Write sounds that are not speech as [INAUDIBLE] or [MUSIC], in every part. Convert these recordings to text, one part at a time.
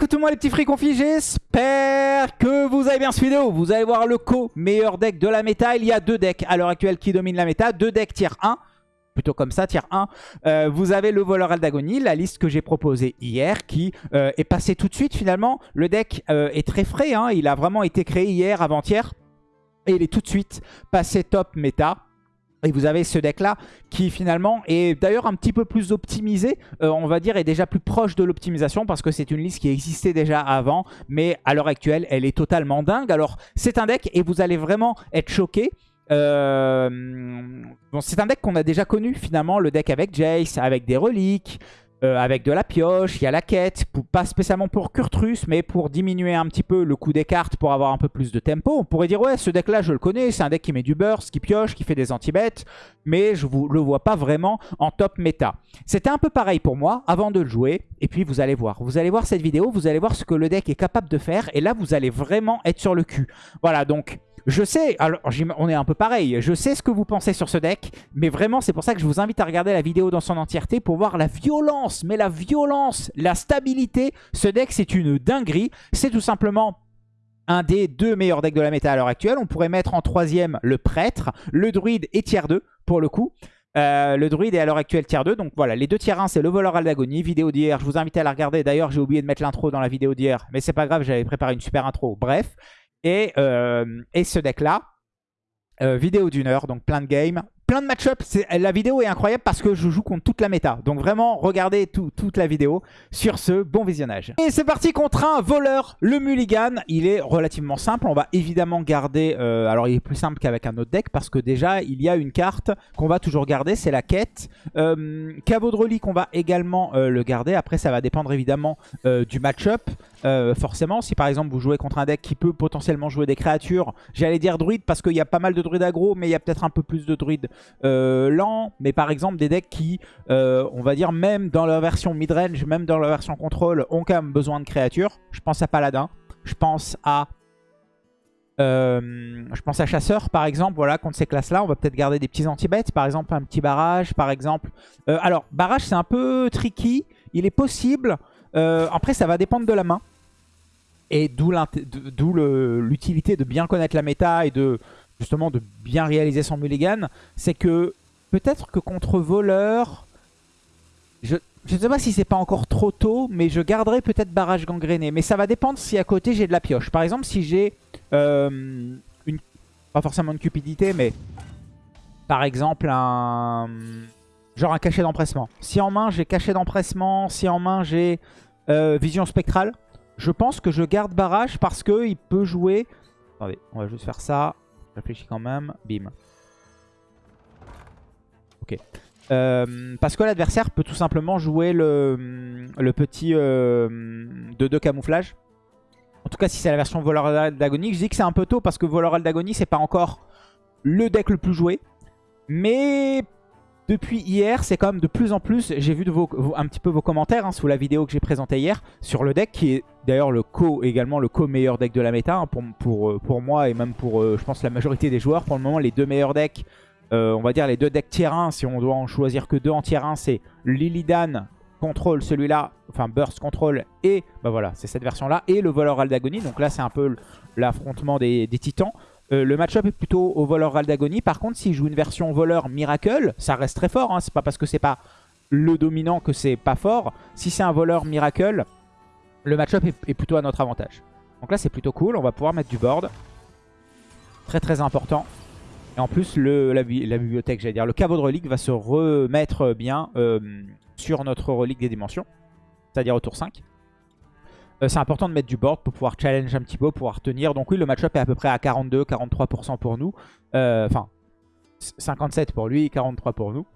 Écoutez-moi les petits frics confis, j'espère que vous avez bien cette vidéo. Vous allez voir le co-meilleur deck de la méta. Il y a deux decks à l'heure actuelle qui dominent la méta. Deux decks tier 1 plutôt comme ça, tier 1. Euh, vous avez le voleur Aldagoni, la liste que j'ai proposée hier, qui euh, est passée tout de suite finalement. Le deck euh, est très frais, hein. il a vraiment été créé hier, avant-hier. Et il est tout de suite passé top méta. Et vous avez ce deck-là qui finalement est d'ailleurs un petit peu plus optimisé, on va dire, est déjà plus proche de l'optimisation parce que c'est une liste qui existait déjà avant, mais à l'heure actuelle, elle est totalement dingue. Alors, c'est un deck et vous allez vraiment être choqué. Euh, bon, c'est un deck qu'on a déjà connu finalement, le deck avec Jace, avec des reliques, euh, avec de la pioche, il y a la quête, pas spécialement pour Kurtrus, mais pour diminuer un petit peu le coût des cartes pour avoir un peu plus de tempo. On pourrait dire, ouais, ce deck-là, je le connais, c'est un deck qui met du burst, qui pioche, qui fait des anti-bêtes, mais je ne le vois pas vraiment en top méta. C'était un peu pareil pour moi avant de le jouer, et puis vous allez voir. Vous allez voir cette vidéo, vous allez voir ce que le deck est capable de faire, et là, vous allez vraiment être sur le cul. Voilà, donc... Je sais, alors on est un peu pareil, je sais ce que vous pensez sur ce deck, mais vraiment c'est pour ça que je vous invite à regarder la vidéo dans son entièreté pour voir la violence, mais la violence, la stabilité. Ce deck c'est une dinguerie, c'est tout simplement un des deux meilleurs decks de la méta à l'heure actuelle. On pourrait mettre en troisième le prêtre, le druide et tiers 2 pour le coup. Euh, le druide est à l'heure actuelle tier 2. Donc voilà, les deux tiers 1, c'est le voleur Aldagoni. Vidéo d'hier, je vous invite à la regarder. D'ailleurs, j'ai oublié de mettre l'intro dans la vidéo d'hier. Mais c'est pas grave, j'avais préparé une super intro. Bref. Et, euh, et ce deck-là, euh, vidéo d'une heure, donc plein de games, plein de match-ups. La vidéo est incroyable parce que je joue contre toute la méta. Donc vraiment, regardez toute la vidéo. Sur ce, bon visionnage. Et c'est parti contre un voleur, le Mulligan. Il est relativement simple. On va évidemment garder... Euh, alors, il est plus simple qu'avec un autre deck parce que déjà, il y a une carte qu'on va toujours garder. C'est la quête. Euh, caveau de relique, on va également le garder. Après, ça va dépendre évidemment du match-up. Euh, forcément, si par exemple vous jouez contre un deck qui peut potentiellement jouer des créatures, j'allais dire druide parce qu'il y a pas mal de druides aggro, mais il y a peut-être un peu plus de druides euh, lents. Mais par exemple des decks qui, euh, on va dire même dans leur version midrange, même dans leur version contrôle, ont quand même besoin de créatures. Je pense à Paladin, je pense à... je pense à Chasseur par exemple, voilà, contre ces classes-là, on va peut-être garder des petits anti-bêtes, par exemple un petit barrage, par exemple. alors, barrage c'est un peu tricky, il est possible, après ça va dépendre de la main. Et d'où l'utilité de bien connaître la méta et de justement de bien réaliser son mulligan. C'est que peut-être que contre voleur, je ne sais pas si c'est pas encore trop tôt, mais je garderai peut-être barrage gangréné. Mais ça va dépendre si à côté j'ai de la pioche. Par exemple, si j'ai euh, une, pas forcément une cupidité, mais par exemple un genre un cachet d'empressement. Si en main j'ai cachet d'empressement, si en main j'ai euh, vision spectrale, je pense que je garde barrage parce qu'il peut jouer... Attendez, on va juste faire ça. Réfléchis quand même. Bim. Ok. Euh, parce que l'adversaire peut tout simplement jouer le, petit 2-2 euh, camouflage. En tout cas, si c'est la version voleur d'agonie. Je dis que c'est un peu tôt parce que voleur d'agonie, c'est pas encore le deck le plus joué. Mais depuis hier, c'est quand même de plus en plus, j'ai vu un petit peu vos commentaires hein, sous la vidéo que j'ai présentée hier sur le deck, qui est d'ailleurs le co également le co-meilleur deck de la méta hein, pour, pour, euh, pour, moi et même pour, euh, je pense, la majorité des joueurs. Pour le moment, les deux meilleurs decks, euh, on va dire les deux decks tier 1, si on doit en choisir que deux en tier 1, c'est Lilidan Control, celui-là, enfin Burst Control, et bah voilà, c'est cette version-là, et le Voleur Aldagoni. Donc là, c'est un peu l'affrontement des, des titans. Euh, le match-up est plutôt au voleur Aldagoni. Par contre, s'il joue une version voleur Miracle, ça reste très fort. Hein. C'est pas parce que c'est pas le dominant que c'est pas fort. Si c'est un voleur Miracle, le match-up est, plutôt à notre avantage. Donc là, c'est plutôt cool. On va pouvoir mettre du board. Très très important. Et en plus, la, bibliothèque, j'allais dire, le caveau de relique va se remettre bien euh, sur notre relique des dimensions. C'est-à-dire au tour 5. Euh, c'est important de mettre du board pour pouvoir challenge un petit peu, pouvoir tenir. Donc oui, le match-up est à peu près à 42-43% pour nous. Euh, enfin, 57 pour lui, 43 pour nous.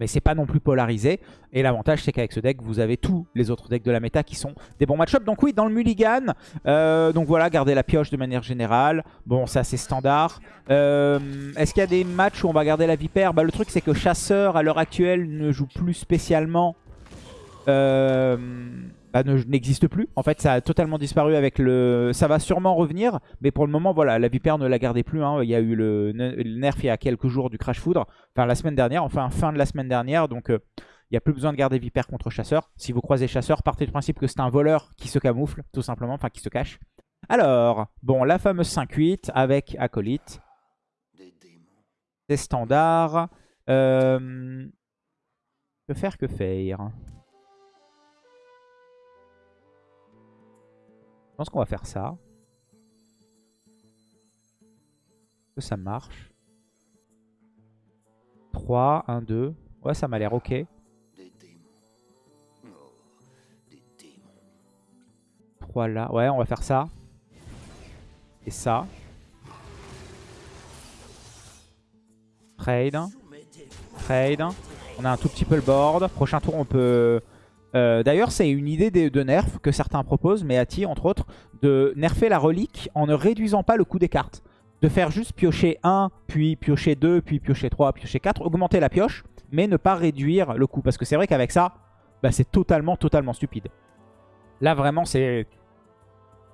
Mais c'est pas non plus polarisé. Et l'avantage, c'est qu'avec ce deck, vous avez tous les autres decks de la méta qui sont des bons match-up. Donc oui, dans le mulligan, euh, donc voilà, garder la pioche de manière générale. Bon, c'est assez standard. Est-ce qu'il y a des matchs où on va garder la vipère? Bah, Le truc, c'est que Chasseur, à l'heure actuelle, ne joue plus spécialement... Euh, bah, n'existe plus. En fait, ça a totalement disparu avec le... Ça va sûrement revenir, mais pour le moment, voilà, la Vipère ne la gardait plus. Hein. Il y a eu le... nerf il y a quelques jours du Crash Foudre, enfin la semaine dernière, enfin fin de la semaine dernière, donc... Euh, Il n'y a plus besoin de garder Vipère contre chasseur. Si vous croisez chasseur, partez du principe que c'est un voleur qui se camoufle, tout simplement, enfin qui se cache. Alors, bon, la fameuse 5-8 avec acolyte. C'est standard. Euh, que faire, que faire? Pense qu'on va faire ça. Que ça marche. 3, 1, 2. Ouais, ça m'a l'air ok. 3 là. Ouais, on va faire ça. Et ça. Trade. Trade. On a un tout petit peu le board. Prochain tour, on peut... Euh, d'ailleurs, c'est une idée de, nerf que certains proposent, mais Ati, entre autres, de nerfer la relique en ne réduisant pas le coût des cartes. De faire juste piocher 1, puis piocher 2, puis piocher 3, piocher 4. Augmenter la pioche, mais ne pas réduire le coût. Parce que c'est vrai qu'avec ça, bah, c'est totalement, totalement stupide. Là, vraiment, c'est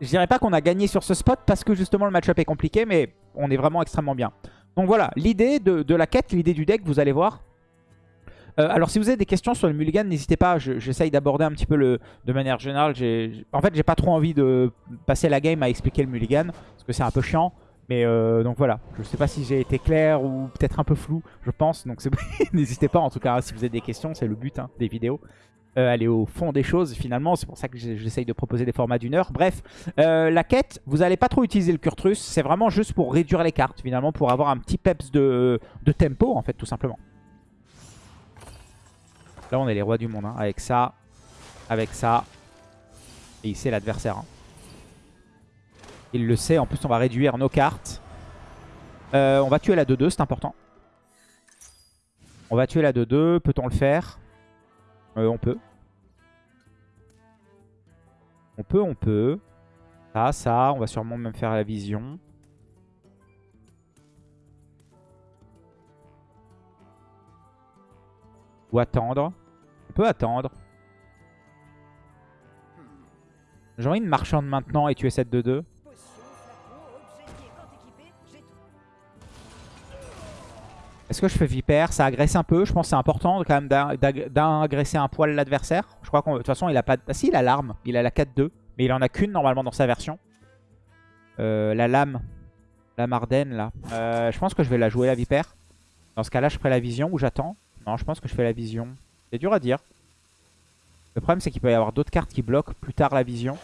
je dirais pas qu'on a gagné sur ce spot parce que justement le match-up est compliqué, mais on est vraiment extrêmement bien. Donc voilà, l'idée de, la quête, l'idée du deck, vous allez voir. Euh, alors si vous avez des questions sur le mulligan, n'hésitez pas, j'essaye d'aborder un petit peu le, de manière générale. En fait, j'ai pas trop envie de passer la game à expliquer le mulligan, parce que c'est un peu chiant. Mais euh, donc voilà, je sais pas si j'ai été clair ou peut-être un peu flou, je pense. Donc [LAUGHS] n'hésitez pas en tout cas, si vous avez des questions, c'est le but hein, des vidéos. Euh, aller au fond des choses finalement. C'est pour ça que j'essaye de proposer des formats d'une heure. Bref, la quête, vous n'allez pas trop utiliser le Kurtrus. C'est vraiment juste pour réduire les cartes finalement, pour avoir un petit peps de, tempo en fait tout simplement. Là on est les rois du monde, hein. avec ça, avec ça. Et il sait l'adversaire. Hein. Il le sait, en plus on va réduire nos cartes. Euh, on va tuer la 2-2, c'est important. On va tuer la 2-2, peut-on le faire? Euh, on peut. On peut, on peut. Ça, ça, on va sûrement même faire la vision. Attendre. On peut attendre. J'ai envie de marchande maintenant et tuer cette 2-2. Est-ce que je fais Vipère? Ça agresse un peu. Je pense que c'est important quand même d'agresser un poil l'adversaire. Je crois qu'en de toute façon, il a pas... Ah si, il a l'arme. Il a la 4-2. Mais il en a qu'une normalement dans sa version. Euh, la lame. La Marden là. Euh, je pense que je vais la jouer la Vipère. Dans ce cas-là, je ferai la vision ou j'attends. Non, je pense que je fais la vision. C'est dur à dire. Le problème, c'est qu'il peut y avoir d'autres cartes qui bloquent plus tard la vision.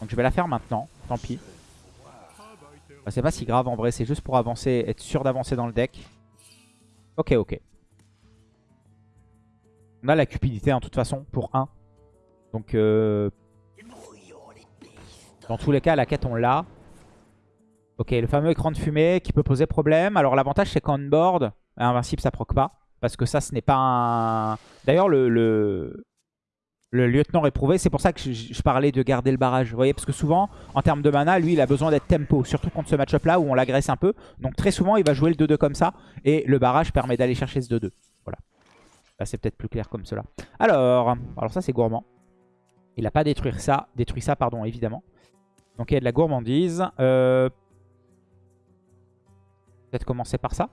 Donc je vais la faire maintenant. Tant pis. c'est pas si grave en vrai. C'est juste pour avancer, être sûr d'avancer dans le deck. Ok, ok. On a la cupidité en toute façon pour 1. Donc, euh, dans tous les cas, la quête, on l'a. Ok, le fameux écran de fumée qui peut poser problème. Alors, l'avantage, c'est qu'en board, invincible, ça proc pas. Parce que ça, ce n'est pas un... D'ailleurs, le, le lieutenant éprouvé. C'est pour ça que je, parlais de garder le barrage. Vous voyez, parce que souvent, en termes de mana, lui, il a besoin d'être tempo. Surtout contre ce match-up là où on l'agresse un peu. Donc très souvent, il va jouer le 2-2 comme ça. Et le barrage permet d'aller chercher ce 2-2. Voilà. Là, c'est peut-être plus clair comme cela. Alors, alors ça, c'est gourmand. Il n'a pas détruit ça, détruit ça, pardon, évidemment. Donc il y a de la gourmandise. Euh, peut-être commencer par ça.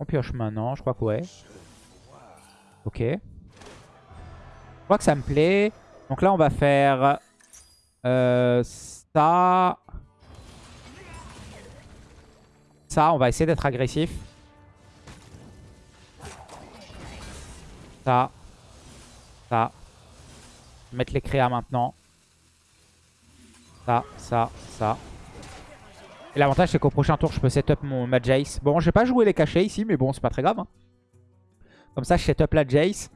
On pioche maintenant, je crois que ouais. Ok. Je crois que ça me plaît. Donc là, on va faire euh, ça. Ça, on va essayer d'être agressif. Ça. Ça. Mettre les créas maintenant. Ça, ça, ça. Et l'avantage, c'est qu'au prochain tour, je peux setup mon, ma Jace. Bon, je vais pas jouer les cachets ici, mais bon, c'est pas très grave. Hein. Comme ça, je setup la Jace.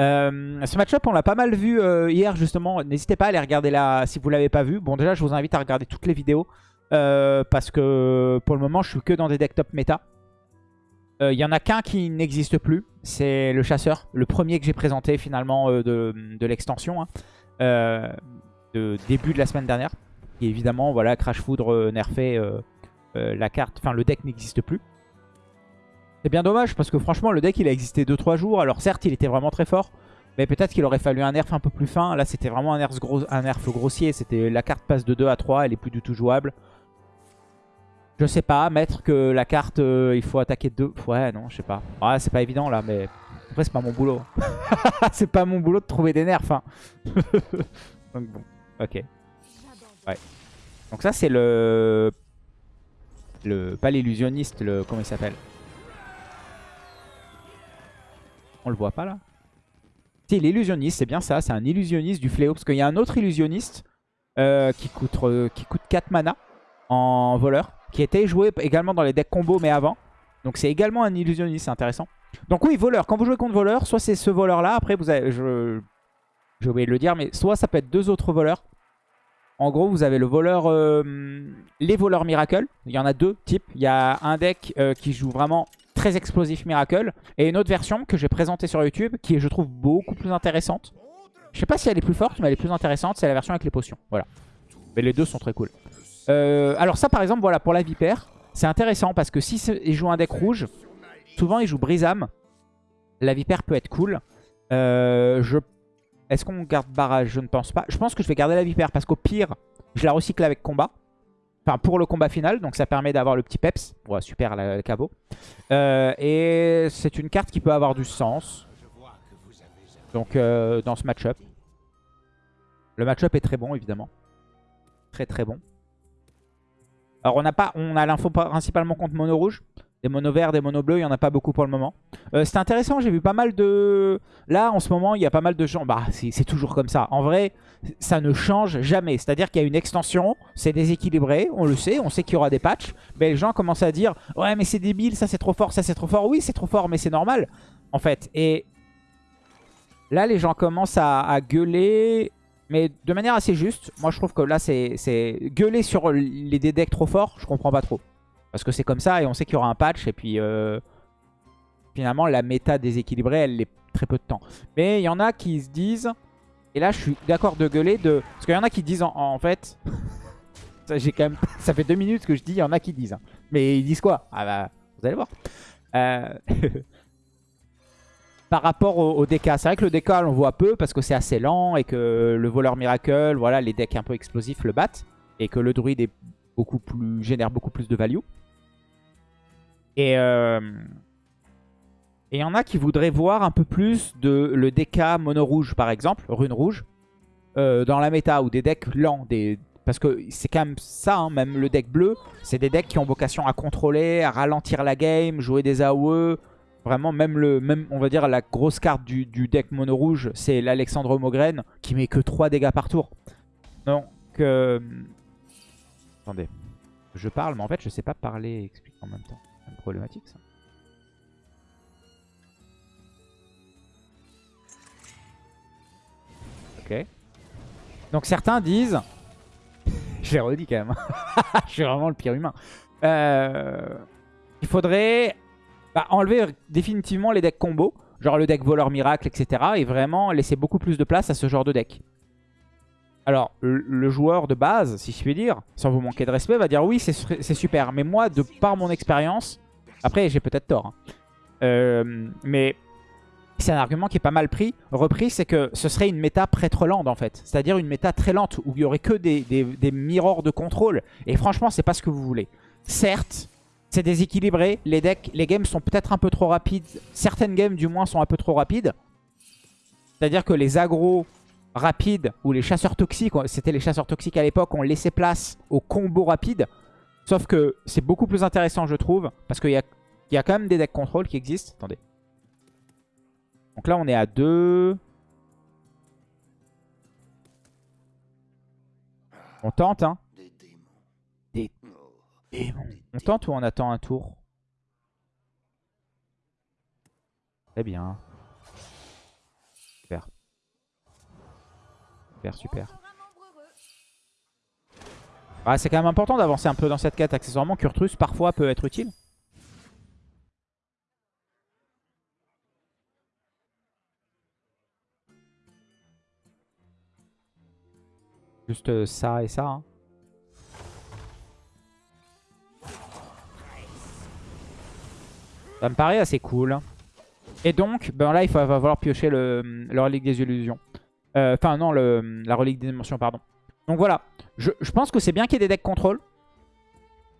Euh, ce match-up, on l'a pas mal vu euh, hier, justement. N'hésitez pas à aller regarder là si vous l'avez pas vu. Bon, déjà, je vous invite à regarder toutes les vidéos. Euh, parce que pour le moment, je suis que dans des decks top méta. Il y en a qu'un qui n'existe plus. C'est le chasseur. Le premier que j'ai présenté, finalement, de, de l'extension. Hein. de début de la semaine dernière. Évidemment, voilà, Crash Foudre euh, nerfé euh, euh, la carte, enfin le deck n'existe plus. C'est bien dommage parce que franchement le deck il a existé 2-3 jours. Alors certes il était vraiment très fort. Mais peut-être qu'il aurait fallu un nerf un peu plus fin. Là c'était vraiment un nerf, un nerf grossier. C'était La carte passe de 2 à 3, elle est plus du tout jouable. Je sais pas, mettre que la carte il faut attaquer 2. Ouais non je sais pas. Ouais c'est pas évident là mais après c'est pas mon boulot. [LAUGHS] c'est pas mon boulot de trouver des nerfs. Hein. [LAUGHS] Donc bon, ok. Ouais. Donc ça c'est le... Pas l'illusionniste, le... comment il s'appelle? On le voit pas là? Si, l'illusionniste, c'est bien ça, c'est un illusionniste du fléau. Parce qu'il y a un autre illusionniste euh, qui, coûte, euh, qui coûte 4 mana en voleur. Qui était joué également dans les decks combo mais avant. Donc c'est également un illusionniste, c'est intéressant. Donc oui, voleur, quand vous jouez contre voleur, soit c'est ce voleur là, après vous avez... Je... J'ai oublié de le dire, mais soit ça peut être deux autres voleurs. En gros, vous avez le voleur, euh, les voleurs Miracle. Il y en a deux types. Il y a un deck euh, qui joue vraiment très explosif Miracle. Et une autre version que j'ai présentée sur YouTube qui est, je trouve, beaucoup plus intéressante. Je sais pas si elle est plus forte, mais elle est plus intéressante. C'est la version avec les potions. Voilà. Mais les deux sont très cool. Euh, alors ça, par exemple, voilà, pour la Vipère, c'est intéressant parce que si il joue un deck rouge, souvent il joue Brisam. La Vipère peut être cool. je est-ce qu'on garde barrage? Je ne pense pas. Je pense que je vais garder la vipère parce qu'au pire, je la recycle avec combat. Enfin, pour le combat final. Donc ça permet d'avoir le petit peps. Ouais, super, le cabot. Euh, et c'est une carte qui peut avoir du sens. Donc euh, dans ce match-up. Le match-up est très bon, évidemment. Très très bon. Alors on a pas, on a l'info principalement contre mono rouge. Des monos verts, des monos bleus, il n'y en a pas beaucoup pour le moment. Euh, c'est intéressant, j'ai vu pas mal de... Là, en ce moment, il y a pas mal de gens... Bah, c'est toujours comme ça. En vrai, ça ne change jamais. C'est-à-dire qu'il y a une extension, c'est déséquilibré, on le sait, on sait qu'il y aura des patchs. Mais les gens commencent à dire « Ouais, mais c'est débile, ça c'est trop fort, ça c'est trop fort. » Oui, c'est trop fort, mais c'est normal, en fait. Et là, les gens commencent à, gueuler mais de manière assez juste. Moi, je trouve que là, c'est gueuler sur les decks trop forts, je comprends pas trop. Parce que c'est comme ça et on sait qu'il y aura un patch. Et puis euh, finalement, la méta déséquilibrée, elle est très peu de temps. Mais il y en a qui se disent... Et là, je suis d'accord de gueuler de... Parce qu'il y en a qui disent en, fait... [LAUGHS] ça, quand même... [LAUGHS] ça fait deux minutes que je dis, il y en a qui disent. Hein. Mais ils disent quoi? Ah bah, vous allez voir. Euh, [LAUGHS] par rapport au, DK, c'est vrai que le DK, on voit peu parce que c'est assez lent et que le voleur miracle, voilà, les decks un peu explosifs le battent. Et que le druide est beaucoup plus, génère beaucoup plus de value. Et il y en a qui voudraient voir un peu plus de le DK mono rouge par exemple, rune rouge, euh, dans la méta ou des decks lents. Des... Parce que c'est quand même ça, hein, même le deck bleu, c'est des decks qui ont vocation à contrôler, à ralentir la game, jouer des AOE. Vraiment, même, le, même on va dire la grosse carte du, deck mono rouge, c'est l'Alexandre Mogren qui met que 3 dégâts par tour. Donc, euh, attendez, je parle, mais en fait je sais pas parler et expliquer en même temps problématique ça. Ok. Donc certains disent... [LAUGHS] Je l'ai redit quand même. [LAUGHS] Je suis vraiment le pire humain. Euh, il faudrait bah, enlever définitivement les decks combo. Genre le deck voleur miracle, etc. Et vraiment laisser beaucoup plus de place à ce genre de deck. Alors, le, joueur de base, si je puis dire, sans vous manquer de respect, va dire oui, c'est super. Mais moi, de par mon expérience, après, j'ai peut-être tort. Hein. Euh, mais c'est un argument qui est pas mal pris, repris, c'est que ce serait une méta prêtre-land en fait. C'est-à-dire une méta très lente où il y aurait que des, des, mirrors de contrôle. Et franchement, c'est pas ce que vous voulez. Certes, c'est déséquilibré. Les decks, les games sont peut-être un peu trop rapides. Certaines games, du moins, sont un peu trop rapides. C'est-à-dire que les agros rapides ou les chasseurs toxiques, c'était les chasseurs toxiques à l'époque, ont laissé place aux combos rapides. Sauf que c'est beaucoup plus intéressant, je trouve, parce qu'il y a, y a quand même des decks contrôle qui existent. Attendez. Donc là, on est à 2. On tente, hein. Des démons. On tente ou on attend un tour? Très bien. Super, super. Ah, c'est quand même important d'avancer un peu dans cette quête. Accessoirement, Kurtrus parfois peut être utile. Juste euh, ça et ça. Hein. Ça me paraît assez cool. Et donc, ben là, il va falloir piocher le, le relique des illusions. Euh, enfin, non, la relique des dimensions, pardon. Donc voilà, je, pense que c'est bien qu'il y ait des decks contrôle.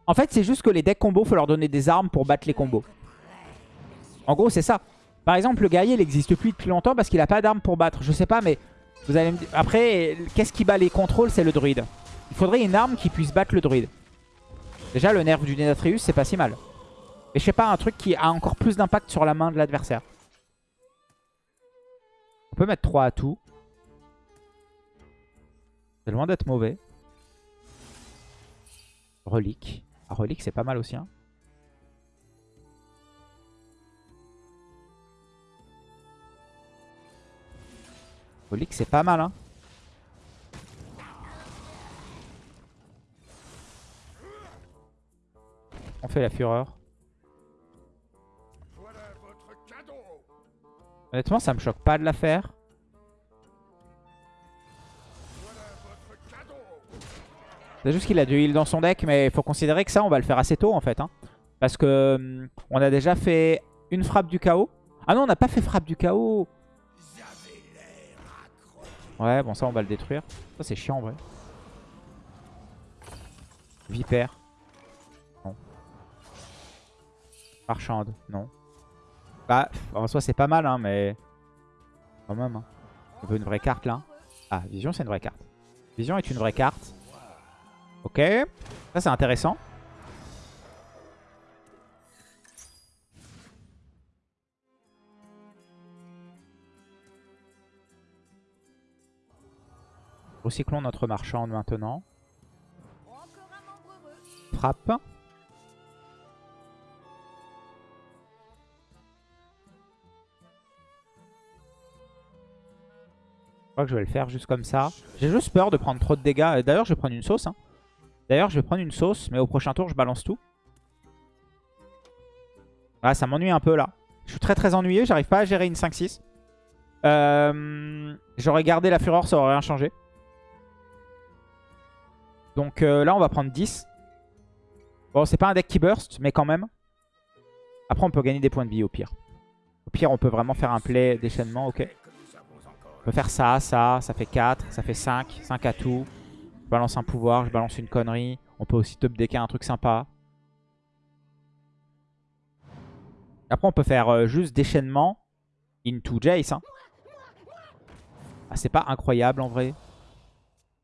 En fait, c'est juste que les decks combos, faut leur donner des armes pour battre les combos. En gros, c'est ça. Par exemple, le guerrier, il n'existe plus depuis longtemps parce qu'il n'a pas d'armes pour battre. Je sais pas, mais vous allez me dire... Après, qu'est-ce qui bat les contrôles C'est le druide. Il faudrait une arme qui puisse battre le druide. Déjà, le nerf du Denatrius, c'est pas si mal. Et je sais pas, un truc qui a encore plus d'impact sur la main de l'adversaire. On peut mettre 3 à tout. C'est loin d'être mauvais. Relique. Ah, relique, c'est pas mal aussi. Hein. Relique, c'est pas mal. Hein. On fait la fureur. Honnêtement, ça me choque pas de la faire. C'est juste qu'il a du heal dans son deck, mais il faut considérer que ça, on va le faire assez tôt en fait. Hein. Parce que hum, on a déjà fait une frappe du chaos. Ah non, on n'a pas fait frappe du chaos. Ouais, bon ça on va le détruire. Ça c'est chiant en vrai. Vipère. Non. Marchande. Non. Bah, en soi c'est pas mal, hein, mais... Quand même. Hein. On veut une vraie carte là. Ah, Vision c'est une vraie carte. Vision est une vraie carte. Ok. Ça c'est intéressant. Recyclons notre marchande maintenant. Frappe. Je crois que je vais le faire juste comme ça. J'ai juste peur de prendre trop de dégâts. D'ailleurs, je vais prendre une sauce. Hein. D'ailleurs, je vais prendre une sauce, mais au prochain tour, je balance tout. Ah, ça m'ennuie un peu là. Je suis très très ennuyé, j'arrive pas à gérer une 5-6. Euh, J'aurais gardé la fureur, ça aurait rien changé. Donc euh, là, on va prendre 10. Bon, c'est pas un deck qui burst, mais quand même. Après, on peut gagner des points de vie au pire. Au pire, on peut vraiment faire un play déchaînement, ok. On peut faire ça, ça, ça fait 4, ça fait 5, 5 à tout. Je balance un pouvoir, je balance une connerie. On peut aussi top decker un truc sympa. Après, on peut faire euh, juste déchaînement into Jace. Hein. Ah, c'est pas incroyable en vrai.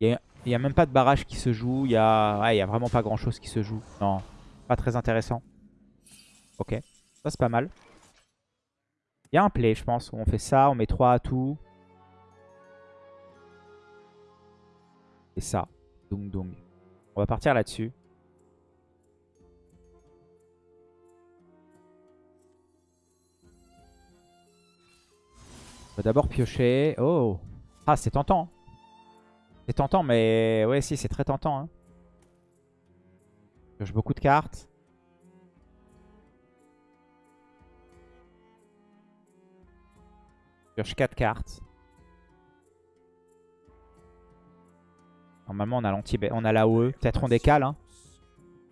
Il n'y a, même pas de barrage qui se joue. Il y a, a vraiment pas grand chose qui se joue. Non, pas très intéressant. Ok, ça c'est pas mal. Il y a un play, je pense, on fait ça, on met 3 à tout. Et ça. Donc, donc. On va partir là-dessus. On va d'abord piocher. Oh Ah, c'est tentant. C'est tentant, mais... Ouais, si, c'est très tentant. Hein. Pioche beaucoup de cartes. Pioche 4 cartes. Normalement, on a l'anti on a l'AOE. Peut-être on décale. Hein.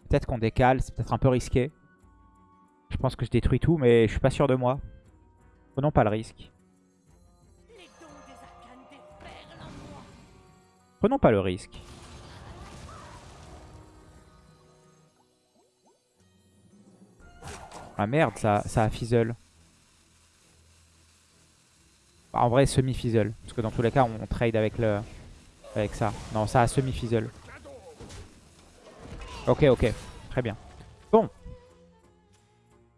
Peut-être qu'on décale. C'est peut-être un peu risqué. Je pense que je détruis tout, mais je suis pas sûr de moi. Prenons pas le risque. Prenons pas le risque. Ah merde, ça, ça a fizzle. Bah, en vrai, semi-fizzle. Parce que dans tous les cas, on trade avec le, avec ça. Non, ça a semi-fizzle. Ok, ok. Très bien. Bon.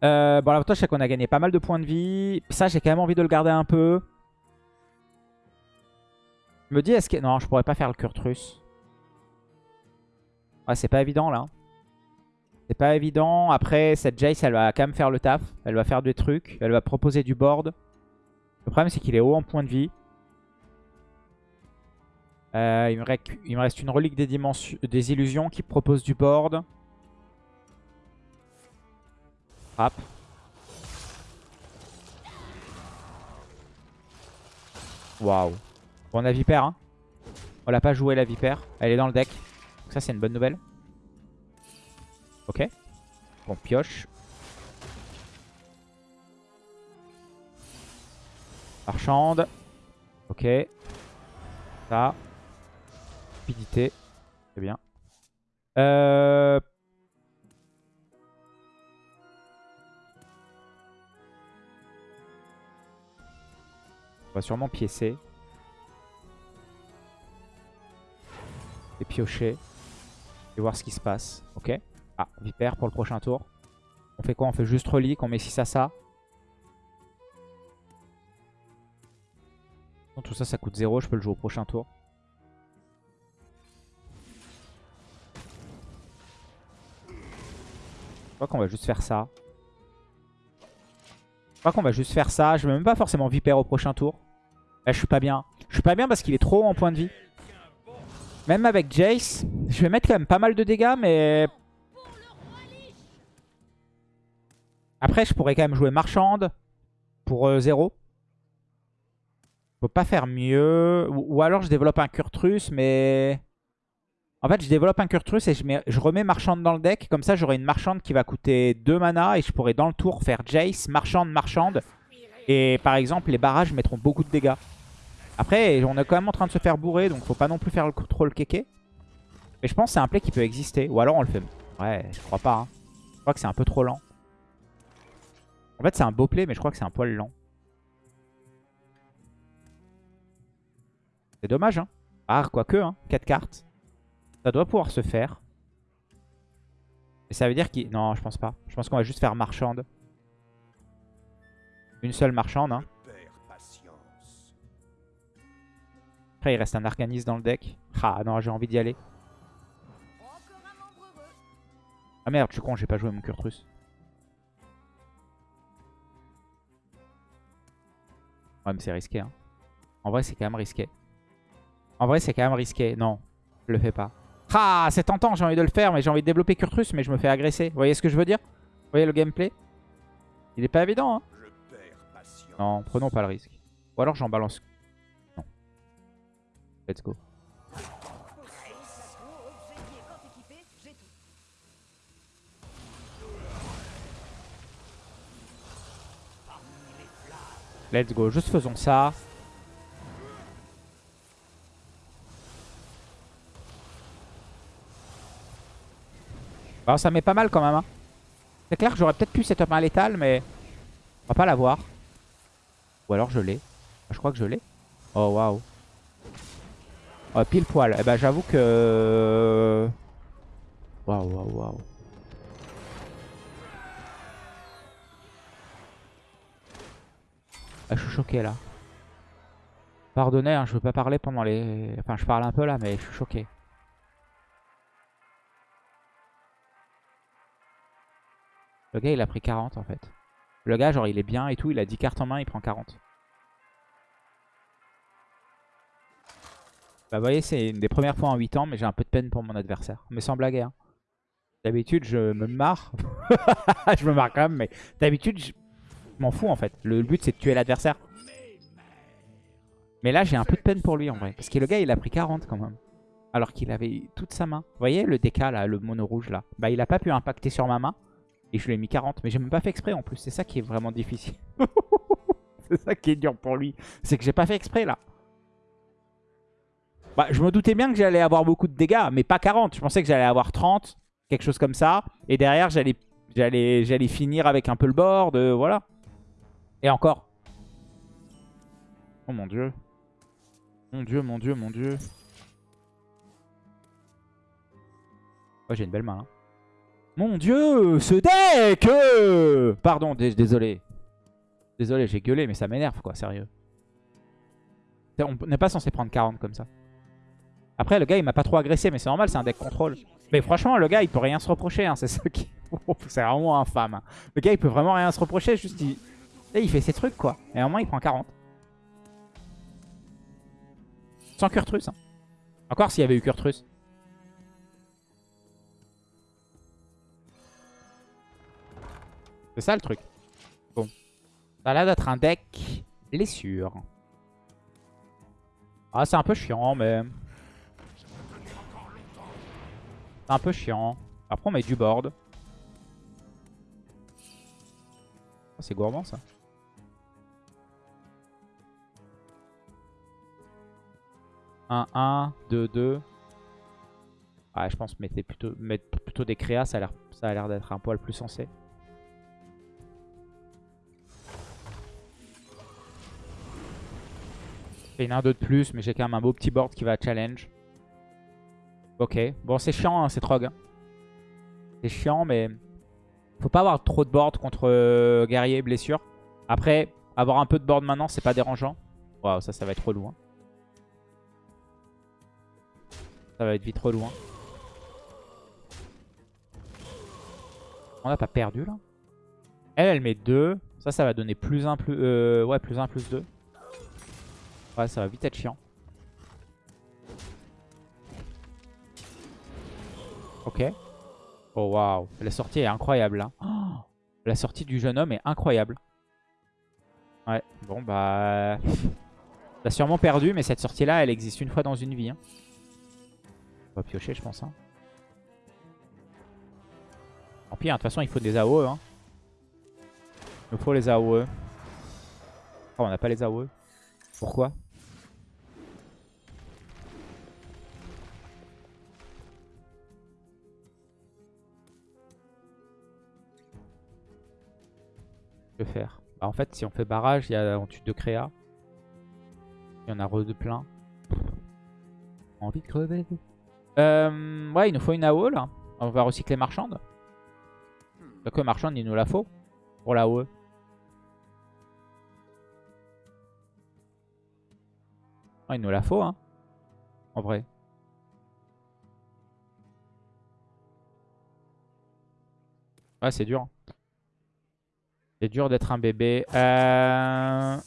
Euh, bon, l'avantage, c'est qu'on a gagné pas mal de points de vie. Ça, j'ai quand même envie de le garder un peu. Je me dis, est-ce que... Non, je pourrais pas faire le Kurtrus. Ouais, c'est pas évident, là. C'est pas évident. Après, cette Jace, elle va quand même faire le taf. Elle va faire des trucs. Elle va proposer du board. Le problème, c'est qu'il est haut en points de vie. Euh, il, me reste une relique des, illusions qui propose du board. Frappe. Waouh. On a Vipère. Hein. On l'a pas joué la Vipère. Elle est dans le deck. Donc ça, c'est une bonne nouvelle. Ok. On pioche. Marchande. Ok. Ça. Rapidité. Bien. Euh... On va sûrement piécer. Et piocher. Et voir ce qui se passe. Ok. Ah, Vipère pour le prochain tour. On fait quoi? On fait juste relique, on met 6 à ça. tout ça, ça coûte 0. Je peux le jouer au prochain tour. Crois qu'on va juste faire ça. Je crois qu'on va juste faire ça. Je vais même pas forcément Vipère au prochain tour. Là, je suis pas bien. Je suis pas bien parce qu'il est trop en point de vie. Même avec Jace, je vais mettre quand même pas mal de dégâts, mais... Après, je pourrais quand même jouer Marchande pour 0. Euh, je peux pas faire mieux. Ou, alors je développe un Kurtrus, mais... En fait, je développe un Kurtrus et je, mets, je remets Marchande dans le deck. Comme ça, j'aurai une Marchande qui va coûter 2 mana et je pourrai dans le tour faire Jace, Marchande, Marchande. Et par exemple, les barrages mettront beaucoup de dégâts. Après, on est quand même en train de se faire bourrer, donc faut pas non plus faire le contrôle kéké. Mais je pense que c'est un play qui peut exister. Ou alors on le fait... Ouais, je crois pas. Hein. Je crois que c'est un peu trop lent. En fait, c'est un beau play, mais je crois que c'est un poil lent. C'est dommage, hein. Ah, quoique, hein. 4 cartes. Ça doit pouvoir se faire. Et ça veut dire qu'il... Non, je pense pas. Je pense qu'on va juste faire marchande. Une seule marchande, hein. Après, il reste un Arcanis dans le deck. Ah non, j'ai envie d'y aller. Ah merde, je suis con, j'ai pas joué mon Kurtrus. Ouais, mais c'est risqué. Hein. En vrai, c'est quand même risqué. En vrai, c'est quand même risqué. Non, je le fais pas. Ah, c'est tentant, j'ai envie de le faire, mais j'ai envie de développer Kurtrus, mais je me fais agresser. Vous voyez ce que je veux dire Vous voyez le gameplay Il est pas évident, hein Non, prenons pas le risque. Ou alors j'en balance Let's go. Let's go, juste faisons ça. Alors ça met pas mal quand même. Hein. C'est clair que j'aurais peut-être pu setup un létal, mais on va pas l'avoir. Ou alors je l'ai. Je crois que je l'ai. Oh waouh. Oh, pile poil. Eh ben, j'avoue que... Waouh, waouh, waouh. Ah, je suis choqué là. Pardonnez, hein, je veux pas parler pendant les... Enfin, je parle un peu là, mais je suis choqué. Le gars, il a pris 40 en fait. Le gars, genre, il est bien et tout. Il a 10 cartes en main, il prend 40. Bah vous voyez, c'est une des premières fois en 8 ans, mais j'ai un peu de peine pour mon adversaire. Mais sans blague, hein. D'habitude, je me marre. [LAUGHS] je me marre quand même, mais d'habitude, je m'en fous en fait. Le but, c'est de tuer l'adversaire. Mais là, j'ai un peu de peine pour lui en vrai. Parce que le gars, il a pris 40 quand même. Alors qu'il avait toute sa main. Vous voyez le DK là, le mono rouge là Bah il a pas pu impacter sur ma main. Et je lui ai mis 40. Mais j'ai même pas fait exprès en plus. C'est ça qui est vraiment difficile. [LAUGHS] c'est ça qui est dur pour lui. C'est que j'ai pas fait exprès là. Bah, je me doutais bien que j'allais avoir beaucoup de dégâts, mais pas 40. Je pensais que j'allais avoir 30, quelque chose comme ça. Et derrière, j'allais finir avec un peu le board, voilà. Et encore. Oh mon dieu. Mon dieu, mon dieu, mon dieu. Oh, j'ai une belle main. Hein. Mon dieu, ce deck euh Pardon, désolé. Désolé, j'ai gueulé, mais ça m'énerve, quoi, sérieux. On n'est pas censé prendre 40 comme ça. Après, le gars, il m'a pas trop agressé, mais c'est normal, c'est un deck contrôle. Mais franchement, le gars, il peut rien se reprocher. Hein, c'est ça qui... [LAUGHS] c'est vraiment infâme. Hein. Le gars, il peut vraiment rien se reprocher. Juste, il... il fait ses trucs, quoi. Et au moins, il prend 40. Sans Kurtrus. Hein. Encore s'il y avait eu Kurtrus. C'est ça, le truc. Bon. Ça a l'air d'être un deck blessure. Ah, c'est un peu chiant, mais... C'est un peu chiant. Après, on met du board. Oh, c'est gourmand, ça. 1-1, 2-2. Ah, je pense mettez plutôt, mettre plutôt des créas, ça a l'air d'être un poil plus sensé. J'ai une 1-2 de plus, mais j'ai quand même un beau petit board qui va challenge. Ok, bon c'est chiant, hein, c'est trog. Hein. C'est chiant, mais faut pas avoir trop de board contre euh, guerrier blessure. Après, avoir un peu de board maintenant, c'est pas dérangeant. Waouh, ça, ça va être trop loin. Ça va être vite trop loin. On n'a pas perdu là. Elle, elle met 2. Ça, ça va donner plus 1, plus... Euh, ouais, plus 1, plus 2. Ça va vite être chiant. Ok. Oh waouh, la sortie est incroyable. Oh, [GASPS] la sortie du jeune homme est incroyable. Ouais, bon bah... T'as sûrement perdu, mais cette sortie là, elle existe une fois dans une vie. Hein. On va piocher, je pense. Hein. Tant pis, hein, de toute façon, il faut des AOE. Hein. Il nous faut les AOE. Oh, on n'a pas les AOE. Pourquoi? Faire bah, En fait, si on fait barrage, il y a en dessus de créa. Il y en a re de plein. Envie de crever. Euh, ouais, il nous faut une AOE là. On va recycler marchande. Donc que marchande, il nous la faut pour la AOE. il nous la faut, hein. En vrai. Ouais, c'est dur. C'est dur d'être un bébé. Euh...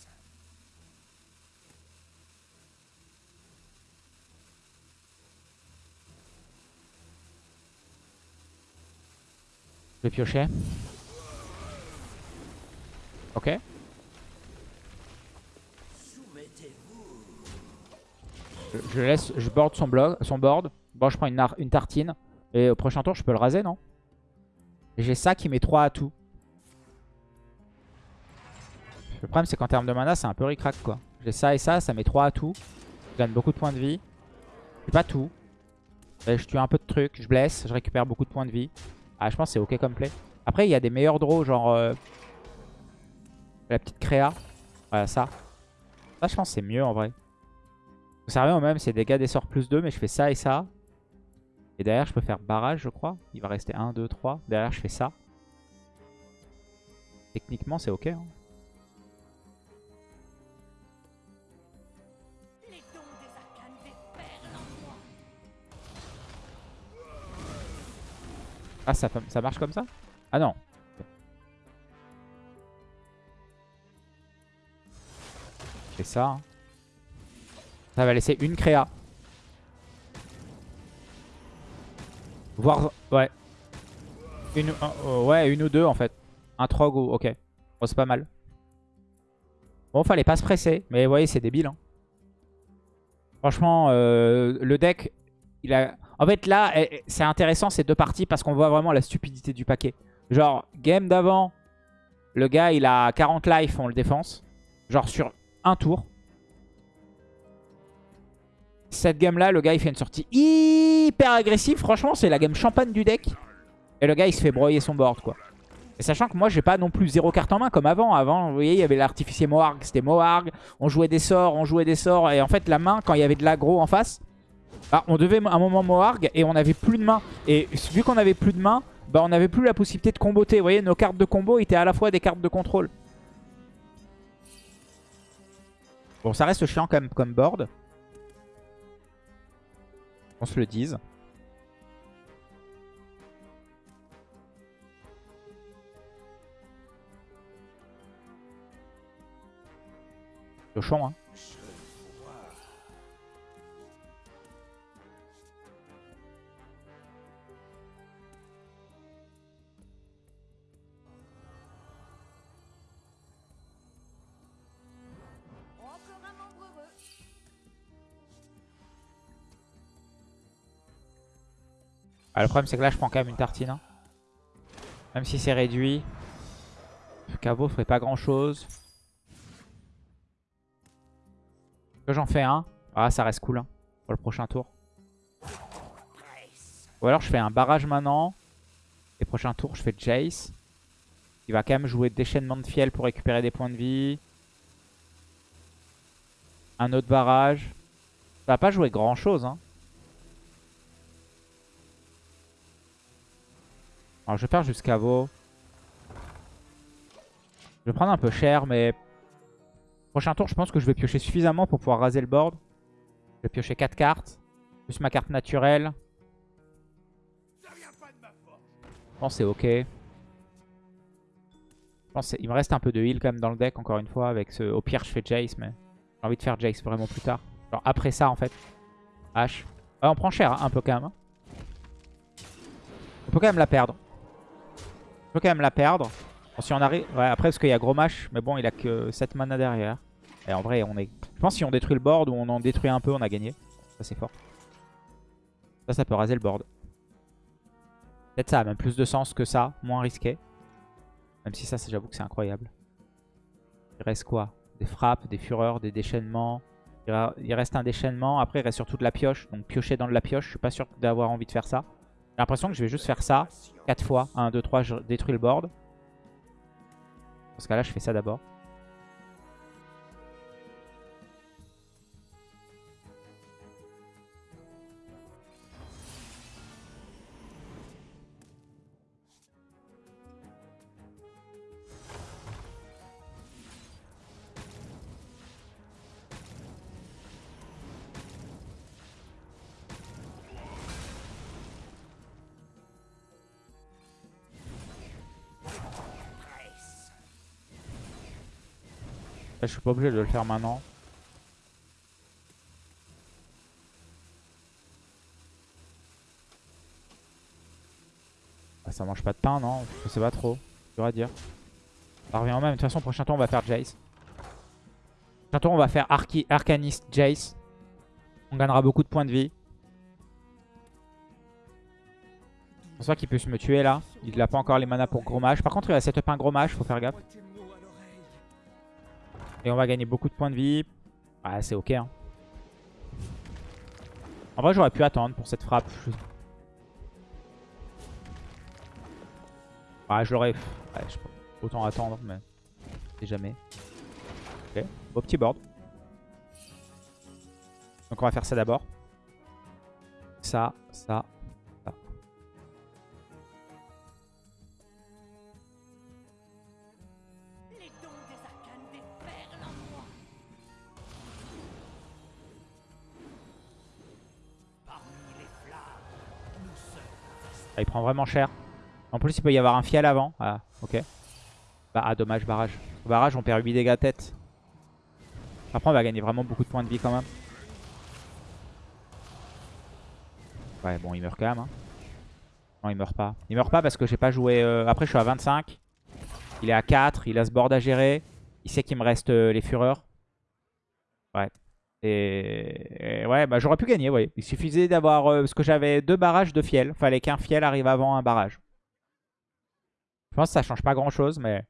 Je vais piocher. Ok. Je, laisse, je board son, blog, son board. Bon, je prends une, une tartine. Et au prochain tour, je peux le raser, non? J'ai ça qui met 3 à tout. Le problème, c'est qu'en termes de mana, c'est un peu ricrac, quoi. J'ai ça et ça, ça met 3 à tout. Je gagne beaucoup de points de vie. Je pas tout. je tue un peu de trucs, je blesse, je récupère beaucoup de points de vie. Ah, je pense que c'est ok comme play. Après, il y a des meilleurs draws, genre... Euh, la petite créa. Voilà, ça. Ça, je pense c'est mieux, en vrai. Ça revient au même, c'est dégâts des sorts plus 2, mais je fais ça et ça. Et derrière, je peux faire barrage, je crois. Il va rester 1, 2, 3. Derrière, je fais ça. Techniquement, c'est ok. Hein. Ah, ça, ça marche comme ça? Ah non. Je fais ça. Hein. Ça va laisser une créa. Voir... Ouais. Une, oh, ouais, une ou deux en fait. Un trog ou... Ok. Bon, c'est pas mal. Bon, fallait pas se presser. Mais vous voyez, c'est débile. Hein. Franchement, euh, le deck, il a... En fait, là, eh, eh, c'est intéressant ces deux parties parce qu'on voit vraiment la stupidité du paquet. Genre, game d'avant, le gars, il a 40 life, on le défense. Genre sur un tour. Cette game-là, le gars, il fait une sortie hyper agressive. Franchement, c'est la game champagne du deck. Et le gars, il se fait broyer son board, quoi. Et sachant que moi, j'ai pas non plus zéro carte en main comme avant. Avant, vous voyez, il y avait l'artificier Moarg, c'était Moarg. On jouait des sorts, on jouait des sorts. Et en fait, la main, quand il y avait de l'aggro en face, bah, on devait un moment Moarg et on avait plus de main. Et vu qu'on avait plus de main, bah, on n'avait plus la possibilité de comboter. Vous voyez, nos cartes de combo étaient à la fois des cartes de contrôle. Bon, ça reste chiant quand comme board. On se le dise. Cochon, hein. Ah, le problème c'est que là je prends quand même une tartine. Hein. Même si c'est réduit. Le caveau ferait pas grand chose. Que j'en fais un. Ah ça reste cool. Hein. sur le prochain tour. Ou alors je fais un barrage maintenant. Et prochain tour, je fais Jace. Il va quand même jouer déchaînement de fiel pour récupérer des points de vie. Un autre barrage. Ça va pas jouer grand chose. Hein. Alors je vais faire jusqu'à vos. Je vais prendre un peu cher, mais... Prochain tour, je pense que je vais piocher suffisamment pour pouvoir raser le board. Je vais piocher 4 cartes. Plus ma carte naturelle. Je pense c'est ok. Je pense il me reste un peu de heal quand même dans le deck, encore une fois. avec ce... Au pire, je fais Jace, mais j'ai envie de faire Jace vraiment plus tard. Genre après ça, en fait. H. on prend cher, hein, un peu quand même. Hein. On peut quand même la perdre. On peut quand même la perdre. si on arrive... Ouais, après, parce qu'il y a gros match. Mais bon, il a que 7 mana derrière. Et en vrai, on est... Je pense que si on détruit le board ou on en détruit un peu, on a gagné. Ça, c'est fort. Ça, ça peut raser le board. Peut-être ça a même plus de sens que ça. Moins risqué. Même si ça, j'avoue que c'est incroyable. Il reste quoi? Des frappes, des fureurs, des déchaînements. Il reste un déchaînement. Après, il reste surtout de la pioche. Donc piocher dans de la pioche. Je suis pas sûr d'avoir envie de faire ça. J'ai l'impression que je vais juste faire ça 4 fois. 1, 2, 3, je détruis le board. Parce que là, je fais ça d'abord. Je suis pas obligé de le faire maintenant. Ah, ça mange pas de pain, non? Je sais pas trop. Dur à dire. Ça revient en même. De toute façon, prochain tour, on va faire Jace. Prochain tour, on va faire Arcanist Jace. On gagnera beaucoup de points de vie. Pense pas qu'il puisse me tuer là. Il n'a pas encore les mana pour gros mage. Par contre, il va setup un gros mage, faut faire gaffe. Et on va gagner beaucoup de points de vie. Ah, c'est ok. Hein. En vrai, j'aurais pu attendre pour cette frappe. Ah, je l'aurais... Ouais, je autant attendre, mais... C'est jamais. Ok, beau petit board. Donc on va faire ça d'abord. Ça, ça, prend vraiment cher. En plus, il peut y avoir un fiel avant. Ah, ok. Bah, ah, dommage, barrage. barrage, on perd 8 dégâts tête. Après, on va gagner vraiment beaucoup de points de vie quand même. Ouais, bon, il meurt quand même. Hein. Non, il meurt pas. Il meurt pas parce que j'ai pas joué... Euh, après, je suis à 25. Il est à 4. Il a ce board à gérer. Il sait qu'il me reste euh, les fureurs. Ouais. Et, ouais, bah j'aurais pu gagner, ouais. Il suffisait d'avoir... Euh, parce que j'avais deux barrages de fiel. Fallait qu'un fiel arrive avant un barrage. Je pense que ça change pas grand chose, mais...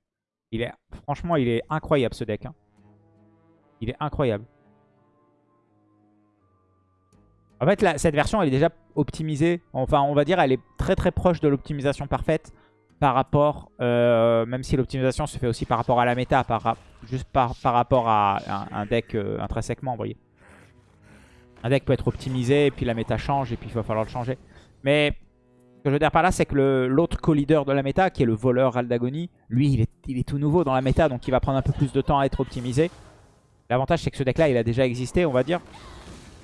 Il est, franchement, il est incroyable ce deck. Hein. Il est incroyable. En fait, cette version, elle est déjà optimisée. Enfin, on va dire, elle est très très proche de l'optimisation parfaite par rapport, euh, même si l'optimisation se fait aussi par rapport à la méta, juste par, par rapport à un, deck euh, intrinsèquement, vous voyez. Un deck peut être optimisé, et puis la méta change, et puis il va falloir le changer. Mais ce que je veux dire par là, c'est que l'autre co-leader de la méta, qui est le voleur Aldagoni, lui, il est, il est tout nouveau dans la méta, donc il va prendre un peu plus de temps à être optimisé. L'avantage, c'est que ce deck-là, il a déjà existé, on va dire,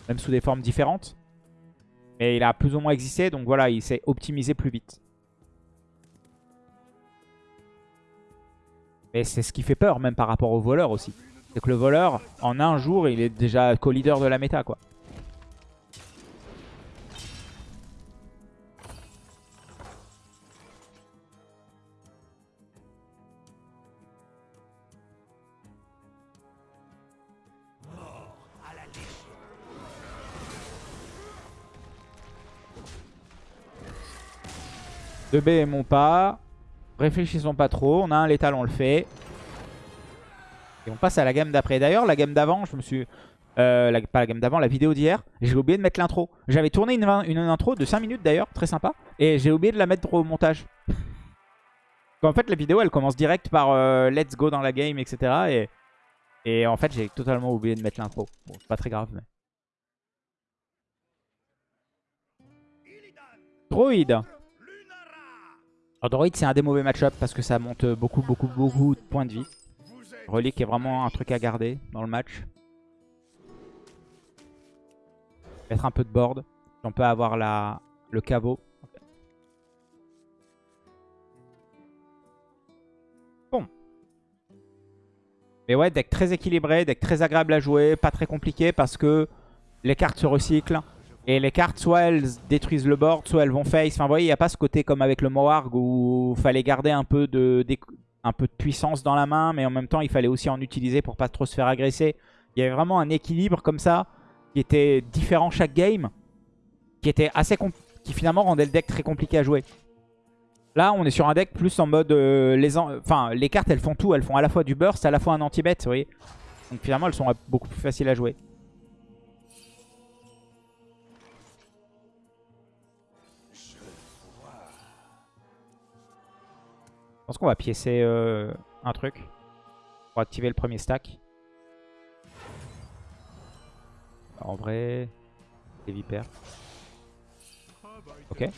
même sous des formes différentes. Mais il a plus ou moins existé, donc voilà, il s'est optimisé plus vite. Mais c'est ce qui fait peur, même par rapport au voleur aussi. C'est que le voleur, en un jour, il est déjà co-leader de la méta, quoi. De B et mon pas. Réfléchissons pas trop. On a un létal, on le fait. Et on passe à la gamme d'après. D'ailleurs, la gamme d'avant, je me suis... Euh, pas la game d'avant, la vidéo d'hier. J'ai oublié de mettre l'intro. J'avais tourné une, une intro de 5 minutes d'ailleurs, très sympa. Et j'ai oublié de la mettre au montage. [LAUGHS] en fait, la vidéo, elle commence direct par euh, let's go dans la game, etc. Et, en fait, j'ai totalement oublié de mettre l'intro. Bon, pas très grave, mais... Droid. Alors, Droid, c'est un des mauvais match-up parce que ça monte beaucoup, beaucoup, beaucoup de points de vie. Relique est vraiment un truc à garder dans le match. Mettre un peu de board. On peut avoir la, le caveau. Bon. Mais ouais, deck très équilibré, deck très agréable à jouer, pas très compliqué parce que les cartes se recyclent. Et les cartes, soit elles détruisent le board, soit elles vont face. Enfin, vous voyez, il n'y a pas ce côté comme avec le Moarg où il fallait garder un peu de, puissance dans la main, mais en même temps, il fallait aussi en utiliser pour pas trop se faire agresser. Il y avait vraiment un équilibre comme ça, qui était différent chaque game, qui était assez qui finalement rendait le deck très compliqué à jouer. Là, on est sur un deck plus en mode... euh, les, en- enfin, les cartes, elles font tout. Elles font à la fois du burst, à la fois un anti-bet, vous voyez. Donc finalement, elles sont beaucoup plus faciles à jouer. Pense qu'on va piécer euh, un truc pour activer le premier stack. En vrai, les vipères. Ok.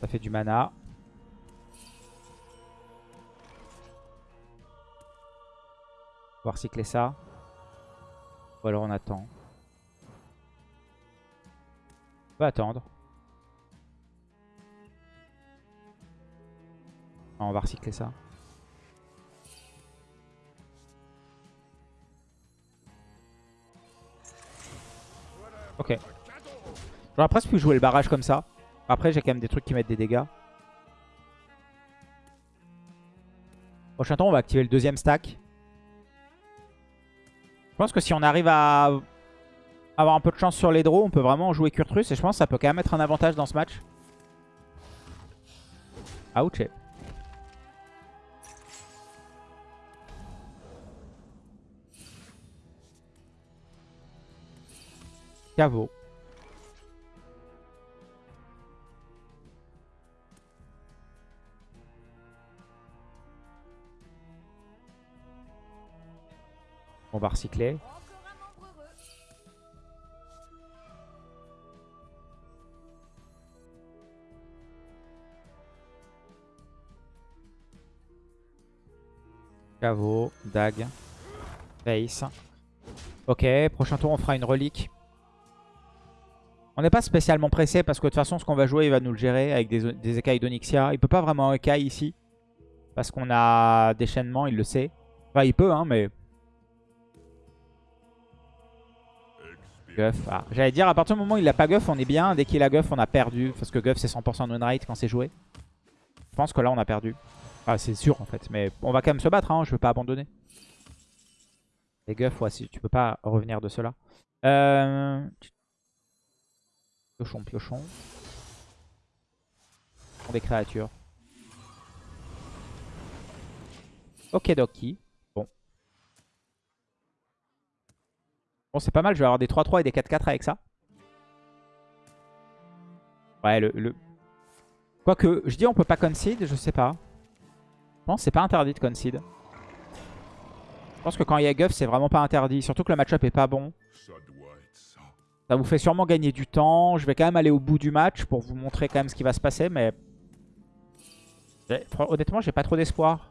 Ça fait du mana. Va recycler ça. Ou alors on attend. On va attendre. Non, on va recycler ça. Ok. J'aurais presque pu jouer le barrage comme ça. Après, j'ai quand même des trucs qui mettent des dégâts. Prochain tour, on va activer le deuxième stack. Je pense que si on arrive à avoir un peu de chance sur les draws, on peut vraiment jouer Kurtrus. Et je pense que ça peut quand même être un avantage dans ce match. Ouch. Caveau. On va recycler. Caveau, Dag, Face. Ok, prochain tour on fera une relique. On n'est pas spécialement pressé parce que de toute façon ce qu'on va jouer il va nous le gérer avec des, écailles d'Onyxia. Il peut pas vraiment écaille ici. Parce qu'on a déchaînement, il le sait. Enfin il peut hein mais... Guff. Ah, J'allais dire à partir du moment où il a pas Guff on est bien. Dès qu'il a Guff on a perdu. Parce que Guff c'est 100% non-rate quand c'est joué. Je pense que là on a perdu. Ah, c'est sûr en fait, mais on va quand même se battre, hein, je veux pas abandonner. Les guffs, ouais, si, tu peux pas revenir de cela. Euh... Piochon, piochon. On des créatures. Ok, Doki. Bon. C'est pas mal, je vais avoir des 3-3 et des 4-4 avec ça. Ouais, le, le... Quoique, je dis on peut pas concede, je sais pas. Je pense c'est pas interdit de concede. Je pense que quand il y a Guff, c'est vraiment pas interdit. Surtout que le match-up est pas bon. Ça vous fait sûrement gagner du temps. Je vais quand même aller au bout du match pour vous montrer quand même ce qui va se passer. Mais honnêtement, j'ai pas trop d'espoir.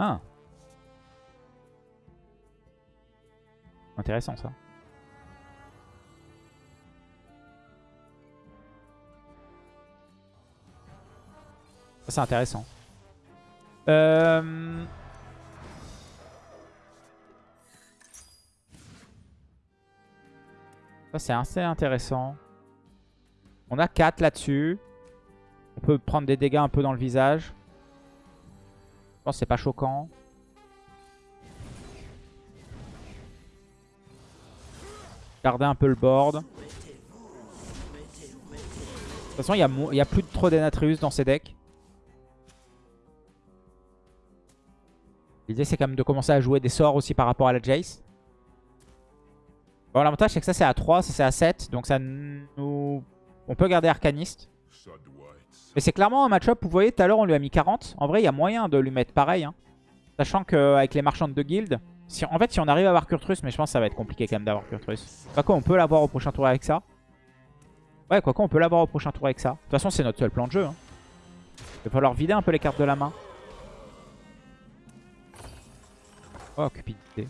Ah. Intéressant ça. C'est intéressant. Euh... C'est assez intéressant. On a 4 là-dessus. On peut prendre des dégâts un peu dans le visage. C'est pas choquant. Garder un peu le board. De toute façon, il n'y a, a, plus de trop d'Enatrius dans ces decks. L'idée, c'est quand même de commencer à jouer des sorts aussi par rapport à la Jace. Bon, l'avantage, c'est que ça, c'est à 3, ça, c'est à 7. Donc, ça nous... On peut garder Arcaniste. Mais c'est clairement un match-up vous voyez, tout à l'heure, on lui a mis 40. En vrai, il y a moyen de lui mettre pareil. Hein. Sachant qu'avec les marchands de guild... Si, en fait, si on arrive à avoir Kurtrus, mais je pense que ça va être compliqué quand même d'avoir Kurtrus. Quoi on peut l'avoir au prochain tour avec ça. Ouais, quoi on peut l'avoir au prochain tour avec ça. De toute façon, c'est notre seul plan de jeu. Hein. Il va falloir vider un peu les cartes de la main. Oh, cupidité.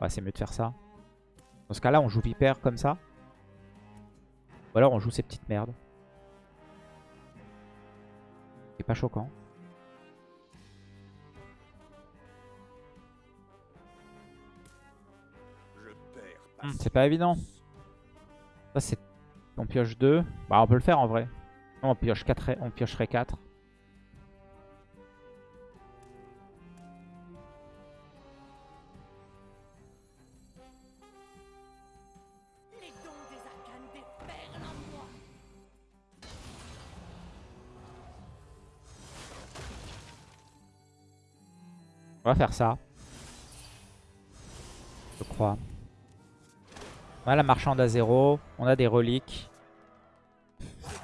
Ouais, c'est mieux de faire ça. Dans ce cas-là, on joue Vipère comme ça. Ou alors on joue ces petites merdes. C'est pas choquant. Hmm, c'est pas évident. Ça c'est... On pioche 2. Bah on peut le faire en vrai. on pioche 4, on piocherait 4. On va faire ça. Je crois. On a la marchande à 0. On a des reliques.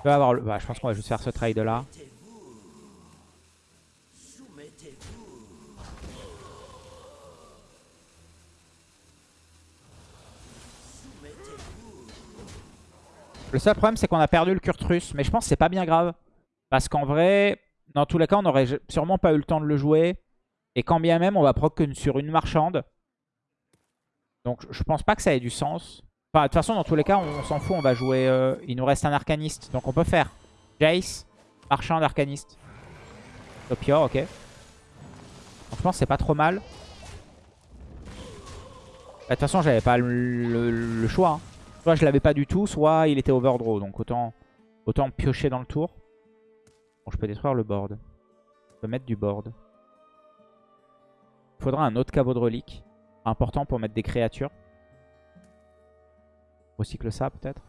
Peut avoir. Bah, je pense qu'on va juste faire ce trade là. Le seul problème c'est qu'on a perdu le Kurtrus. Mais je pense que c'est pas bien grave. Parce qu'en vrai, dans tous les cas, on aurait sûrement pas eu le temps de le jouer. Et quand bien même, on va proc sur une marchande. Donc je pense pas que ça ait du sens. Enfin, de toute façon, dans tous les cas, on, s'en fout. On va jouer... Euh, il nous reste un arcaniste. Donc on peut faire Jace, marchand, arcaniste. Topior, ok. Donc, je pense c'est pas trop mal. Bah, de toute façon, j'avais pas le, choix. Hein. Soit je l'avais pas du tout, soit il était overdraw. Donc autant, autant piocher dans le tour. Bon, je peux détruire le board. Je peux mettre du board. Faudra un autre caveau de relique. Important pour mettre des créatures. Recycle ça peut-être.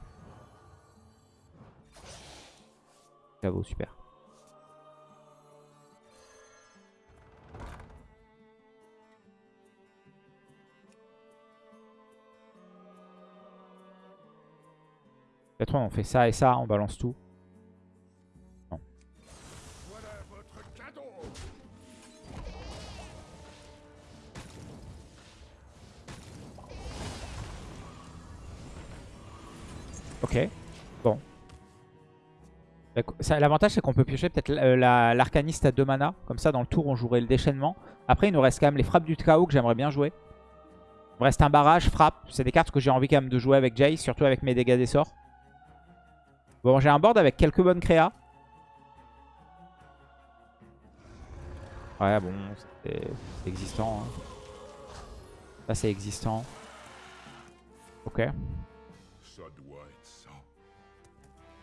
Caveau, super. Peut-être on fait ça et ça, on balance tout. Ok. Bon. L'avantage, c'est qu'on peut piocher peut-être euh, l'arcaniste à 2 mana. Comme ça, dans le tour, on jouerait le déchaînement. Après, il nous reste quand même les frappes du chaos que j'aimerais bien jouer. Il me reste un barrage, frappe. C'est des cartes que j'ai envie quand même de jouer avec Jay, surtout avec mes dégâts des sorts. Bon, j'ai un board avec quelques bonnes créas. Ouais, bon, c'est existant. Hein. Ça, c'est existant. Ok.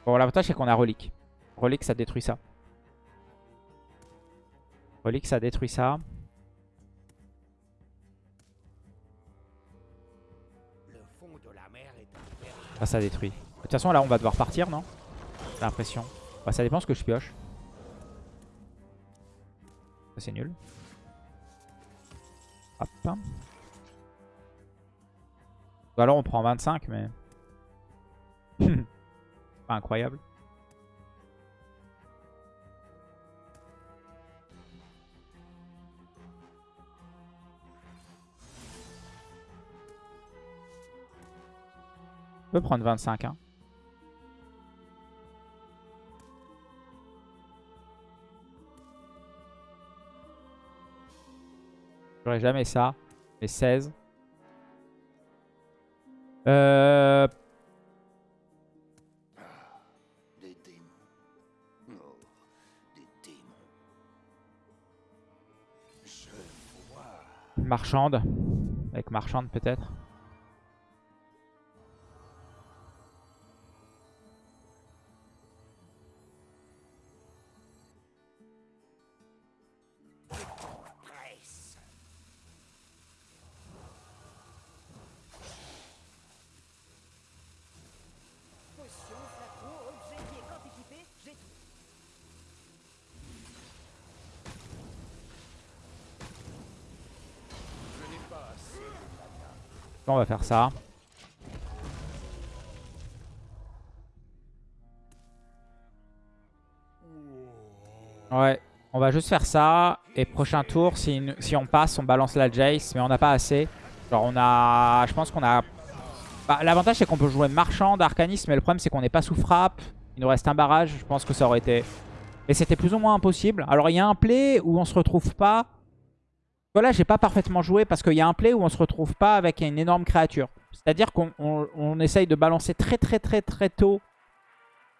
Bon, l'avantage c'est qu'on a relique. Relique, ça détruit ça. Relique, ça détruit ça. Ah, ça détruit. De toute façon, là, on va devoir partir, non? J'ai l'impression. Bah, ça dépend ce que je pioche. Ça, c'est nul. Hop. Ou alors, on prend 25, mais... incroyable. On peut prendre 25. Hein. J'aurais jamais ça. Mais 16. Euh, Marchande. Avec marchande peut-être. On va faire ça. Ouais, on va juste faire ça. Et prochain tour, si, on passe, on balance la Jace. Mais on n'a pas assez. Genre on a... Je pense qu'on a... Bah, L'avantage c'est qu'on peut jouer marchand d'arcanisme. Mais le problème c'est qu'on n'est pas sous frappe. Il nous reste un barrage. Je pense que ça aurait été... Et c'était plus ou moins impossible. Alors il y a un play où on se retrouve pas... Voilà, j'ai pas parfaitement joué parce qu'il y a un play où on se retrouve pas avec une énorme créature. C'est-à-dire qu'on on, essaye de balancer très très très très tôt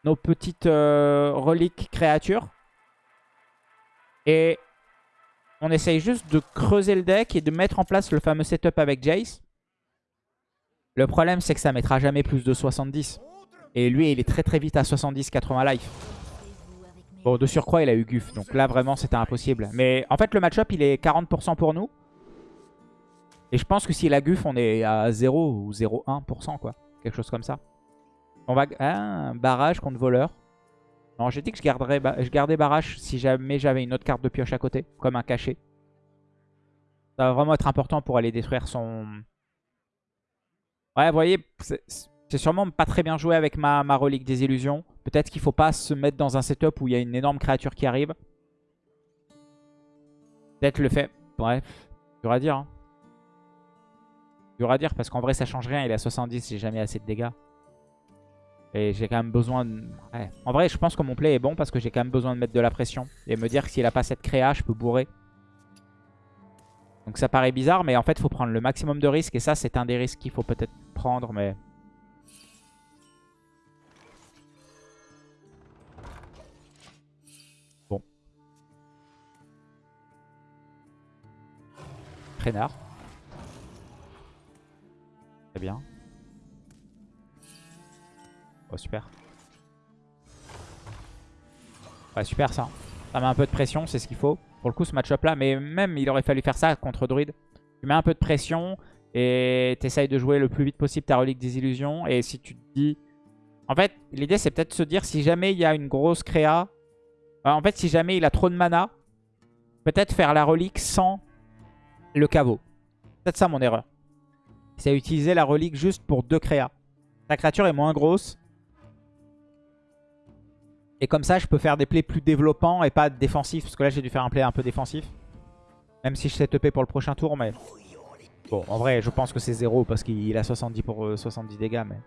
nos petites euh, reliques créatures. Et on essaye juste de creuser le deck et de mettre en place le fameux setup avec Jace. Le problème, c'est que ça mettra jamais plus de 70. Et lui, il est très très vite à 70-80 life. Bon, de surcroît, il a eu Guf. Donc là, vraiment, c'était impossible. Mais en fait, le match-up, il est 40% pour nous. Et je pense que s'il a Guf, on est à 0 ou 0,1%, quoi. Quelque chose comme ça. On va... Ah, barrage contre voleur. Non, j'ai dit que je, garderais, je barrage si jamais j'avais une autre carte de pioche à côté. Comme un cachet. Ça va vraiment être important pour aller détruire son... Ouais, vous voyez, c'est sûrement pas très bien joué avec ma, relique des illusions. Peut-être qu'il faut pas se mettre dans un setup où il y a une énorme créature qui arrive. Peut-être le fait... Bref, dur à dire. Hein. Dur à dire parce qu'en vrai ça change rien. Il est à 70, j'ai jamais assez de dégâts. Et j'ai quand même besoin de... En vrai, je pense que mon play est bon parce que j'ai quand même besoin de mettre de la pression. Et me dire que s'il a pas cette créa, je peux bourrer. Donc ça paraît bizarre, mais en fait, il faut prendre le maximum de risques. Et ça, c'est un des risques qu'il faut peut-être prendre, mais... Très bien. Oh, super. Ouais, super ça. Ça met un peu de pression, c'est ce qu'il faut. Pour le coup, ce match-up là, mais même il aurait fallu faire ça contre Druid. Tu mets un peu de pression et t'essayes de jouer le plus vite possible ta relique des illusions. Et si tu te dis... En fait, l'idée c'est peut-être de se dire si jamais il y a une grosse créa... En fait, si jamais il a trop de mana, peut-être faire la relique sans le caveau. Peut-être ça mon erreur. C'est utiliser la relique juste pour deux créas. Ta créature est moins grosse. Et comme ça, je peux faire des plays plus développants et pas défensifs. Parce que là, j'ai dû faire un play un peu défensif. Même si je sais TP pour le prochain tour, mais... Bon, en vrai, je pense que c'est 0 parce qu'il a 70 pour 70 euh, dégâts, mais...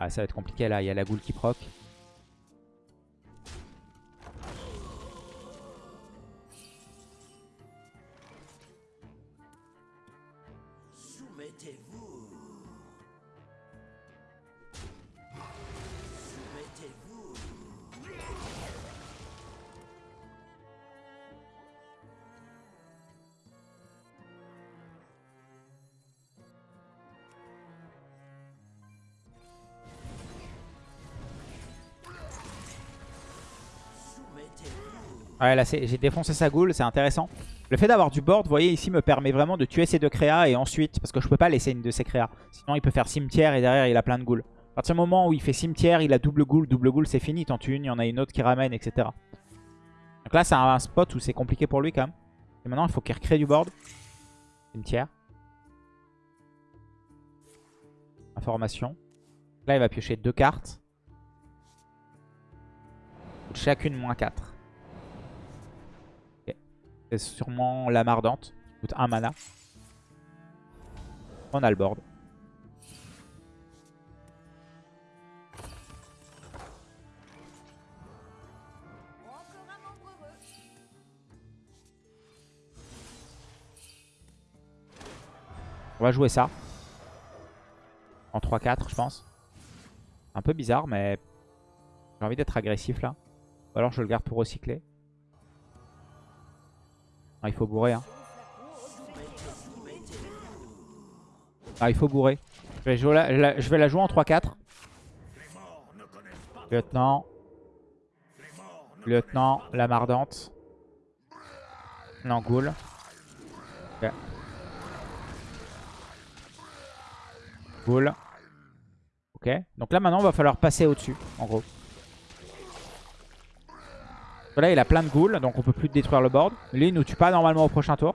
Ah, ça va être compliqué, là. Il y a la goule qui proc. Ouais, là, j'ai défoncé sa goule, c'est intéressant. Le fait d'avoir du board, vous voyez, ici, me permet vraiment de tuer ces deux créas et ensuite... Parce que je peux pas laisser une de ces créas. Sinon, il peut faire cimetière et derrière, il a plein de goules. À partir du moment où il fait cimetière, il a double goule. Double goule, c'est fini. T'en tues une, il y en a une autre qui ramène, etc. Donc là, c'est un spot où c'est compliqué pour lui, quand même. Et maintenant, il faut qu'il recrée du board. Cimetière. Information. Là, il va piocher deux cartes. Chacune moins 4. C'est sûrement la mardante. Qui coûte 1 mana. On a le board. On va jouer ça. En 3-4 je pense. Un peu bizarre mais j'ai envie d'être agressif là. Ou alors je le garde pour recycler. Ah, il faut bourrer. Hein. Ah, il faut bourrer. Je vais, la, je vais la jouer en 3-4. Lieutenant. Lieutenant, la mardante. Non, ghoul. Ok. Donc là, maintenant, il va falloir passer au-dessus, en gros. Là, il a plein de ghouls, donc on peut plus détruire le board. Lui, il nous tue pas normalement au prochain tour.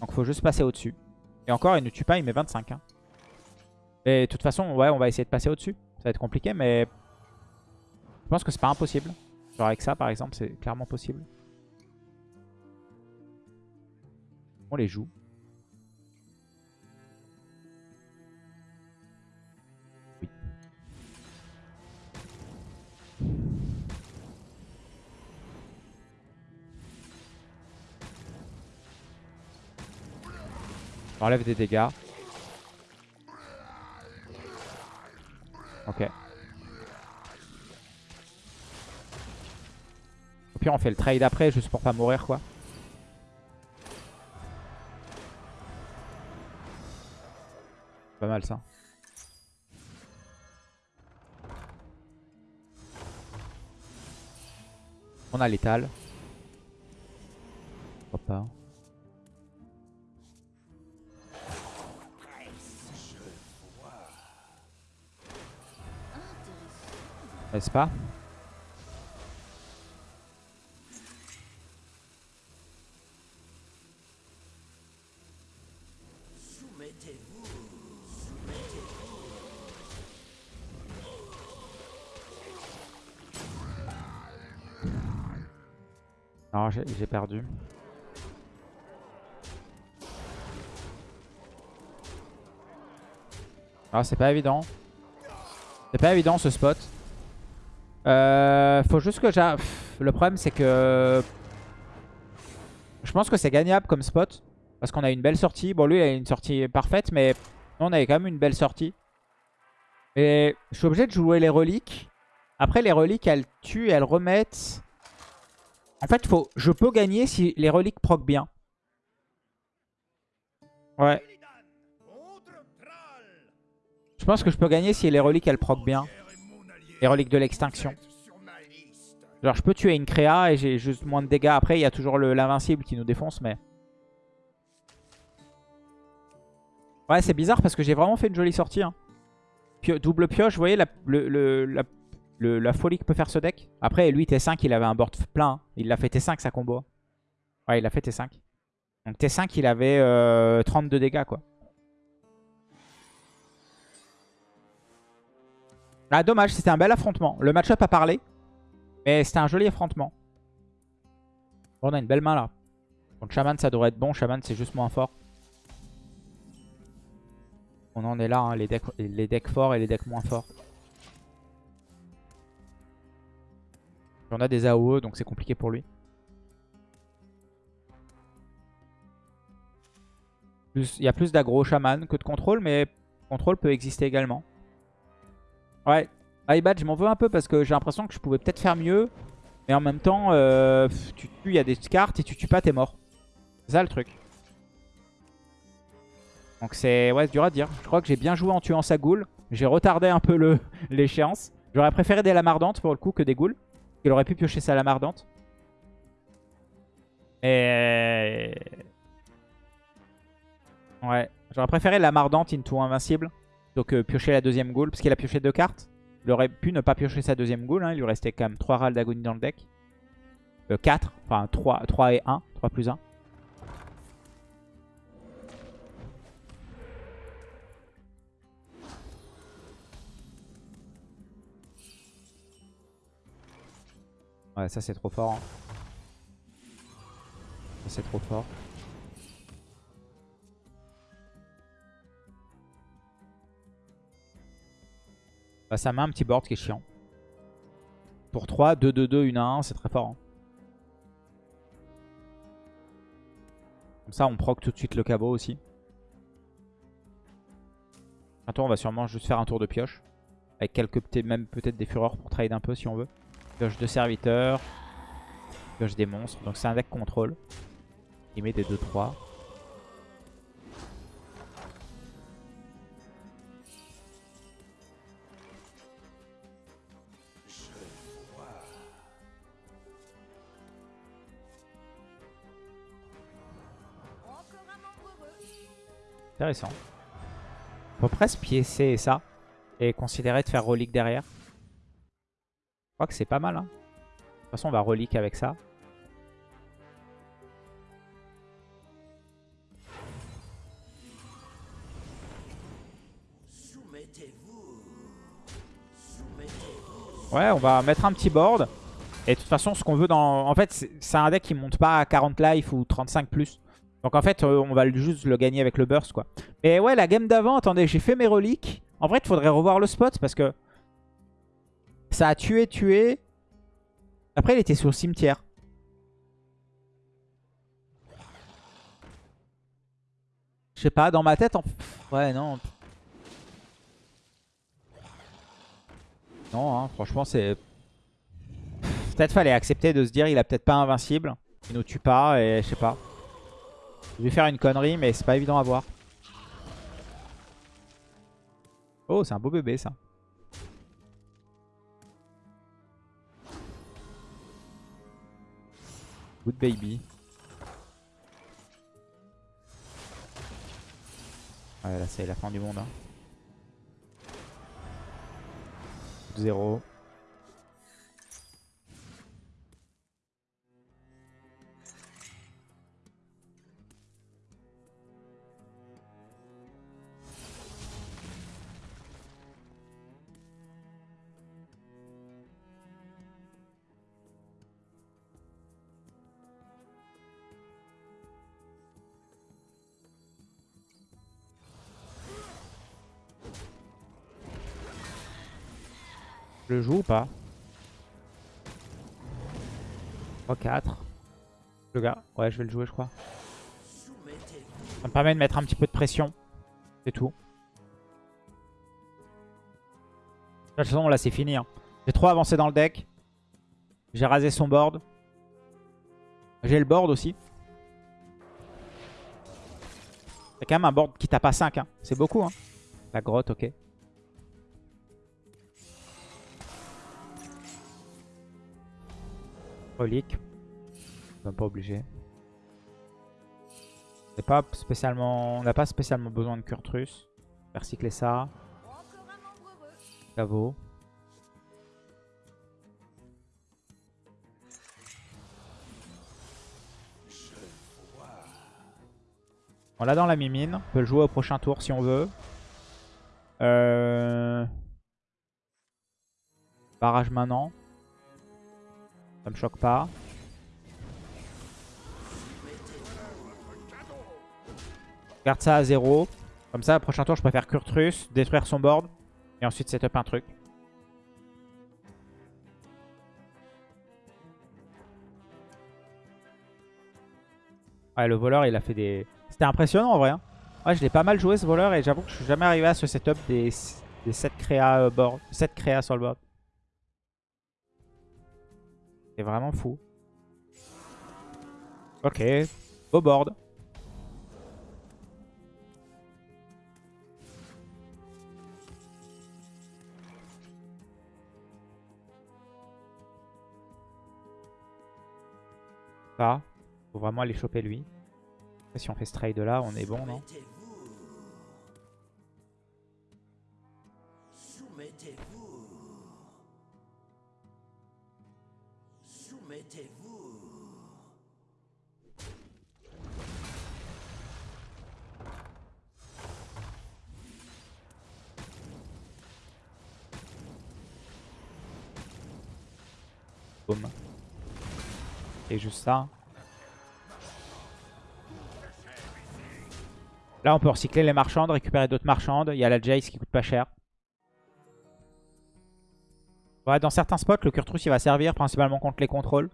Donc faut juste passer au-dessus. Et encore, il ne tue pas, il met 25. hein. Et de toute façon, ouais, on va essayer de passer au-dessus. Ça va être compliqué, mais je pense que c'est pas impossible. Genre avec ça, par exemple, c'est clairement possible. On les joue. J'enlève des dégâts. Ok. Au pire, on fait le trade après, juste pour pas mourir, quoi. Pas mal, ça. On a l'étal. Pourquoi pas. N'est-ce pas? Non, j'ai j'ai perdu. Ah, c'est pas évident. C'est pas évident ce spot. Euh, faut juste que j'ai... Le problème c'est que... Je pense que c'est gagnable comme spot. Parce qu'on a une belle sortie. Bon lui il a une sortie parfaite mais on avait quand même une belle sortie. Et je suis obligé de jouer les reliques. Après les reliques elles tuent elles remettent... En fait faut... je peux gagner si les reliques proc bien. Ouais. Je pense que je peux gagner si les reliques elles proc bien. Les reliques de l'extinction. Genre je peux tuer une créa et j'ai juste moins de dégâts. Après il y a toujours l'invincible qui nous défonce mais... Ouais c'est bizarre parce que j'ai vraiment fait une jolie sortie. Hein. Double pioche, vous voyez la, la, folie que peut faire ce deck. Après lui T5 il avait un board plein. Hein. Il l'a fait T5 sa combo. Ouais il a fait T5. Donc T5 il avait euh, 32 dégâts quoi. Ah dommage, c'était un bel affrontement. Le match-up a parlé. Mais c'était un joli affrontement. On a une belle main là. Contre Shaman ça devrait être bon. Shaman c'est juste moins fort. On en est là, hein, les, decks, les decks forts et les decks moins forts. On a des AOE donc c'est compliqué pour lui. Il y a plus d'aggro Shaman que de contrôle, mais contrôle peut exister également. Ouais, iBad, je m'en veux un peu parce que j'ai l'impression que je pouvais peut-être faire mieux. Mais en même temps, euh, tu tues, il y a des cartes et tu tues pas, t'es mort. C'est ça le truc. Donc c'est ouais, dur à dire. Je crois que j'ai bien joué en tuant sa goule. J'ai retardé un peu [LAUGHS] l'échéance. J'aurais préféré des lames ardentes pour le coup que des goules. Il aurait pu piocher sa lame ardente. Et... Ouais, j'aurais préféré lame ardente into invincible. Donc euh, piocher la deuxième goule, parce qu'il a pioché deux cartes. Il aurait pu ne pas piocher sa deuxième goule, hein. il lui restait quand même 3 râles d'agonie dans le deck. Euh, 4, enfin 3, 3 et 1, 3 plus 1. Ouais, ça c'est trop fort. Hein. Ça c'est trop fort. Bah, ça met un petit board qui est chiant. Pour 3, 2, 2, 2, 1 1, c'est très fort. Hein. Comme ça, on proc tout de suite le cabot aussi. Tour, on va sûrement juste faire un tour de pioche. Avec quelques, même peut-être des fureurs pour trade un peu si on veut. Pioche de serviteurs. Pioche des monstres. Donc c'est un deck contrôle. Il met des 2-3. Intéressant. On peut presque piécer ça et considérer de faire relique derrière. Je crois que c'est pas mal. Hein. De toute façon, on va relique avec ça. Ouais, on va mettre un petit board. Et de toute façon, ce qu'on veut dans... En fait, c'est un deck qui monte pas à 40 life ou 35+. plus. Donc en fait, euh, on va juste le gagner avec le burst, quoi. Mais ouais, la game d'avant, attendez, j'ai fait mes reliques. En vrai, il faudrait revoir le spot parce que ça a tué, tué. Après, il était sur le cimetière. Je sais pas, dans ma tête, en... ouais, non. Non, hein, franchement, c'est... Peut-être fallait accepter de se dire il a peut-être pas invincible. Il nous tue pas et je sais pas. Je vais faire une connerie mais c'est pas évident à voir. Oh c'est un beau bébé ça. Good baby. Ouais là c'est la fin du monde. Hein. 0. Le joue ou pas 3-4. Le gars, ouais je vais le jouer je crois. Ça me permet de mettre un petit peu de pression. C'est tout. De toute façon là c'est fini. Hein. J'ai trop avancé dans le deck. J'ai rasé son board. J'ai le board aussi. C'est quand même un board qui tape à 5. Hein. C'est beaucoup. Hein. La grotte, ok. Relique. Même pas obligé. On n'a pas spécialement besoin de Kurtrus. Faire cycler ça. Caveau. On l'a dans la mimine. On peut le jouer au prochain tour si on veut. Euh... Barrage maintenant. Ça me choque pas. Garde ça à zéro. Comme ça, prochain tour, je préfère Kurtrus, détruire son board. Et ensuite setup un truc. Ouais, le voleur, il a fait des... C'était impressionnant en vrai. Hein. Ouais, je l'ai pas mal joué ce voleur et j'avoue que je suis jamais arrivé à ce setup des, des 7 créas, euh, board... 7 créas sur le board. C'est vraiment fou. Ok. Beau board. Ça. Faut vraiment aller choper lui. si on fait ce trade là, on est bon, non? Et juste ça. Là, on peut recycler les marchandes, récupérer d'autres marchandes. Il y a la Jace qui coûte pas cher. Ouais, dans certains spots, le Kurtrus il va servir principalement contre les contrôles.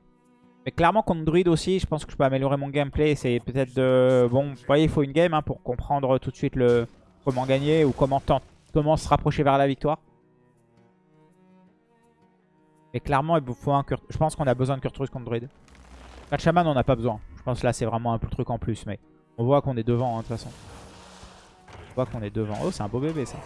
Mais clairement contre Druid aussi, je pense que je peux améliorer mon gameplay. C'est peut-être de... Bon, vous voyez, il faut une game hein, pour comprendre tout de suite le comment gagner ou comment, se rapprocher vers la victoire. Mais clairement, il faut un Je pense qu'on a besoin de Kurtrus contre Druid. Pas de Shaman, on n'a pas besoin. Je pense que là, c'est vraiment un truc en plus. Mais on voit qu'on est devant, hein, de toute façon. On voit qu'on est devant. Oh, c'est un beau bébé, ça.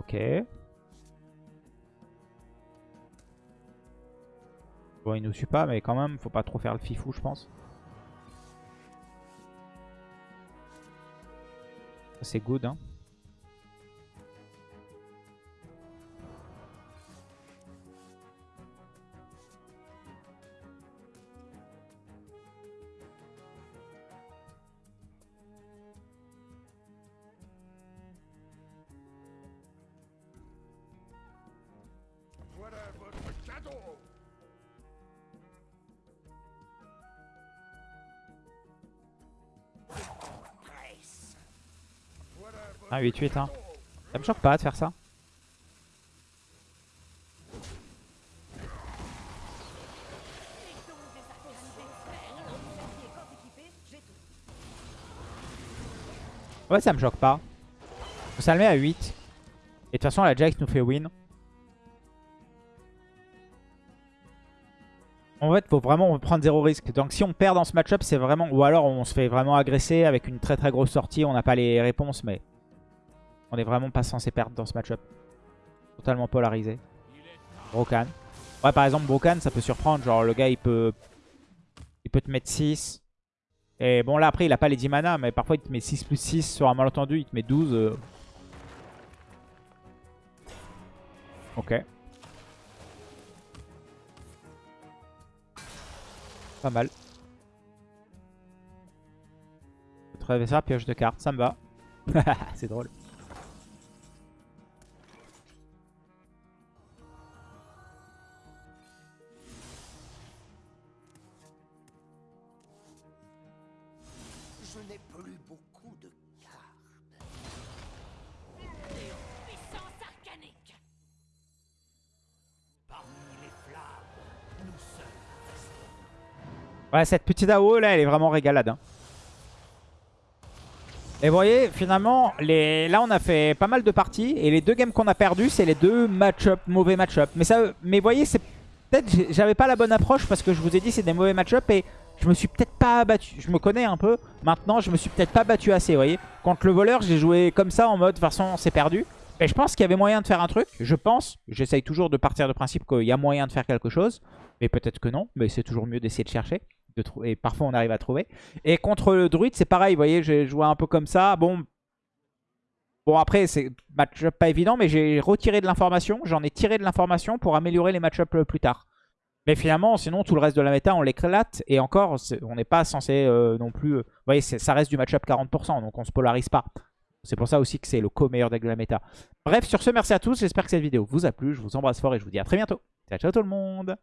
Ok. Bon, il nous suit pas, mais quand même, faut pas trop faire le fifou, je pense. C'est good, hein. Ah, 8, 8, hein. Ça me choque pas de faire ça. Ouais, ça me choque pas. Ça le met à 8. Et de toute façon, la Jax nous fait win. En fait, faut vraiment prendre zéro risque. Donc si on perd dans ce match-up, c'est vraiment... Ou alors on se fait vraiment agresser avec une très très grosse sortie, on n'a pas les réponses, mais... On est vraiment pas censé perdre dans ce match-up. Totalement polarisé. Brokan. Ouais, par exemple, Brokan, ça peut surprendre. Genre, le gars, il peut... Il peut te mettre 6. Et bon, là, après, il a pas les 10 mana, mais parfois, il te met 6 plus 6 sur un malentendu. Il te met 12. euh. Ok. Pas mal. Votre ça, pioche de cartes, ça me va. [LAUGHS] C'est drôle. Ouais, cette petite AO là, elle est vraiment régalade. hein. Et vous voyez, finalement, là on a fait pas mal de parties. Et les deux games qu'on a perdus, c'est les deux match-up, mauvais match-up. Mais, ça, mais vous voyez, c'est peut-être j'avais pas la bonne approche parce que je vous ai dit c'est des mauvais match-up et je me suis peut-être pas battu. Je me connais un peu. Maintenant, je me suis peut-être pas battu assez, vous voyez. Contre le voleur, j'ai joué comme ça en mode, de toute façon, c'est perdu. Et je pense qu'il y avait moyen de faire un truc. Je pense. J'essaye toujours de partir de principe qu'il y a moyen de faire quelque chose. Mais peut-être que non. Mais c'est toujours mieux d'essayer de chercher. Et parfois, on arrive à trouver. Et contre le druide, c'est pareil. Vous voyez, j'ai joué un peu comme ça. Bon, Bon après c'est match pas évident mais j'ai retiré de l'information, j'en ai tiré de l'information pour améliorer les match-up plus tard. Mais finalement sinon tout le reste de la méta on l'éclate et encore on n'est pas censé euh, non plus... euh, vous voyez ça reste du match-up 40% donc on se polarise pas. C'est pour ça aussi que c'est le co-meilleur deck de la méta. Bref sur ce merci à tous, j'espère que cette vidéo vous a plu, je vous embrasse fort et je vous dis à très bientôt. Ciao ciao tout le monde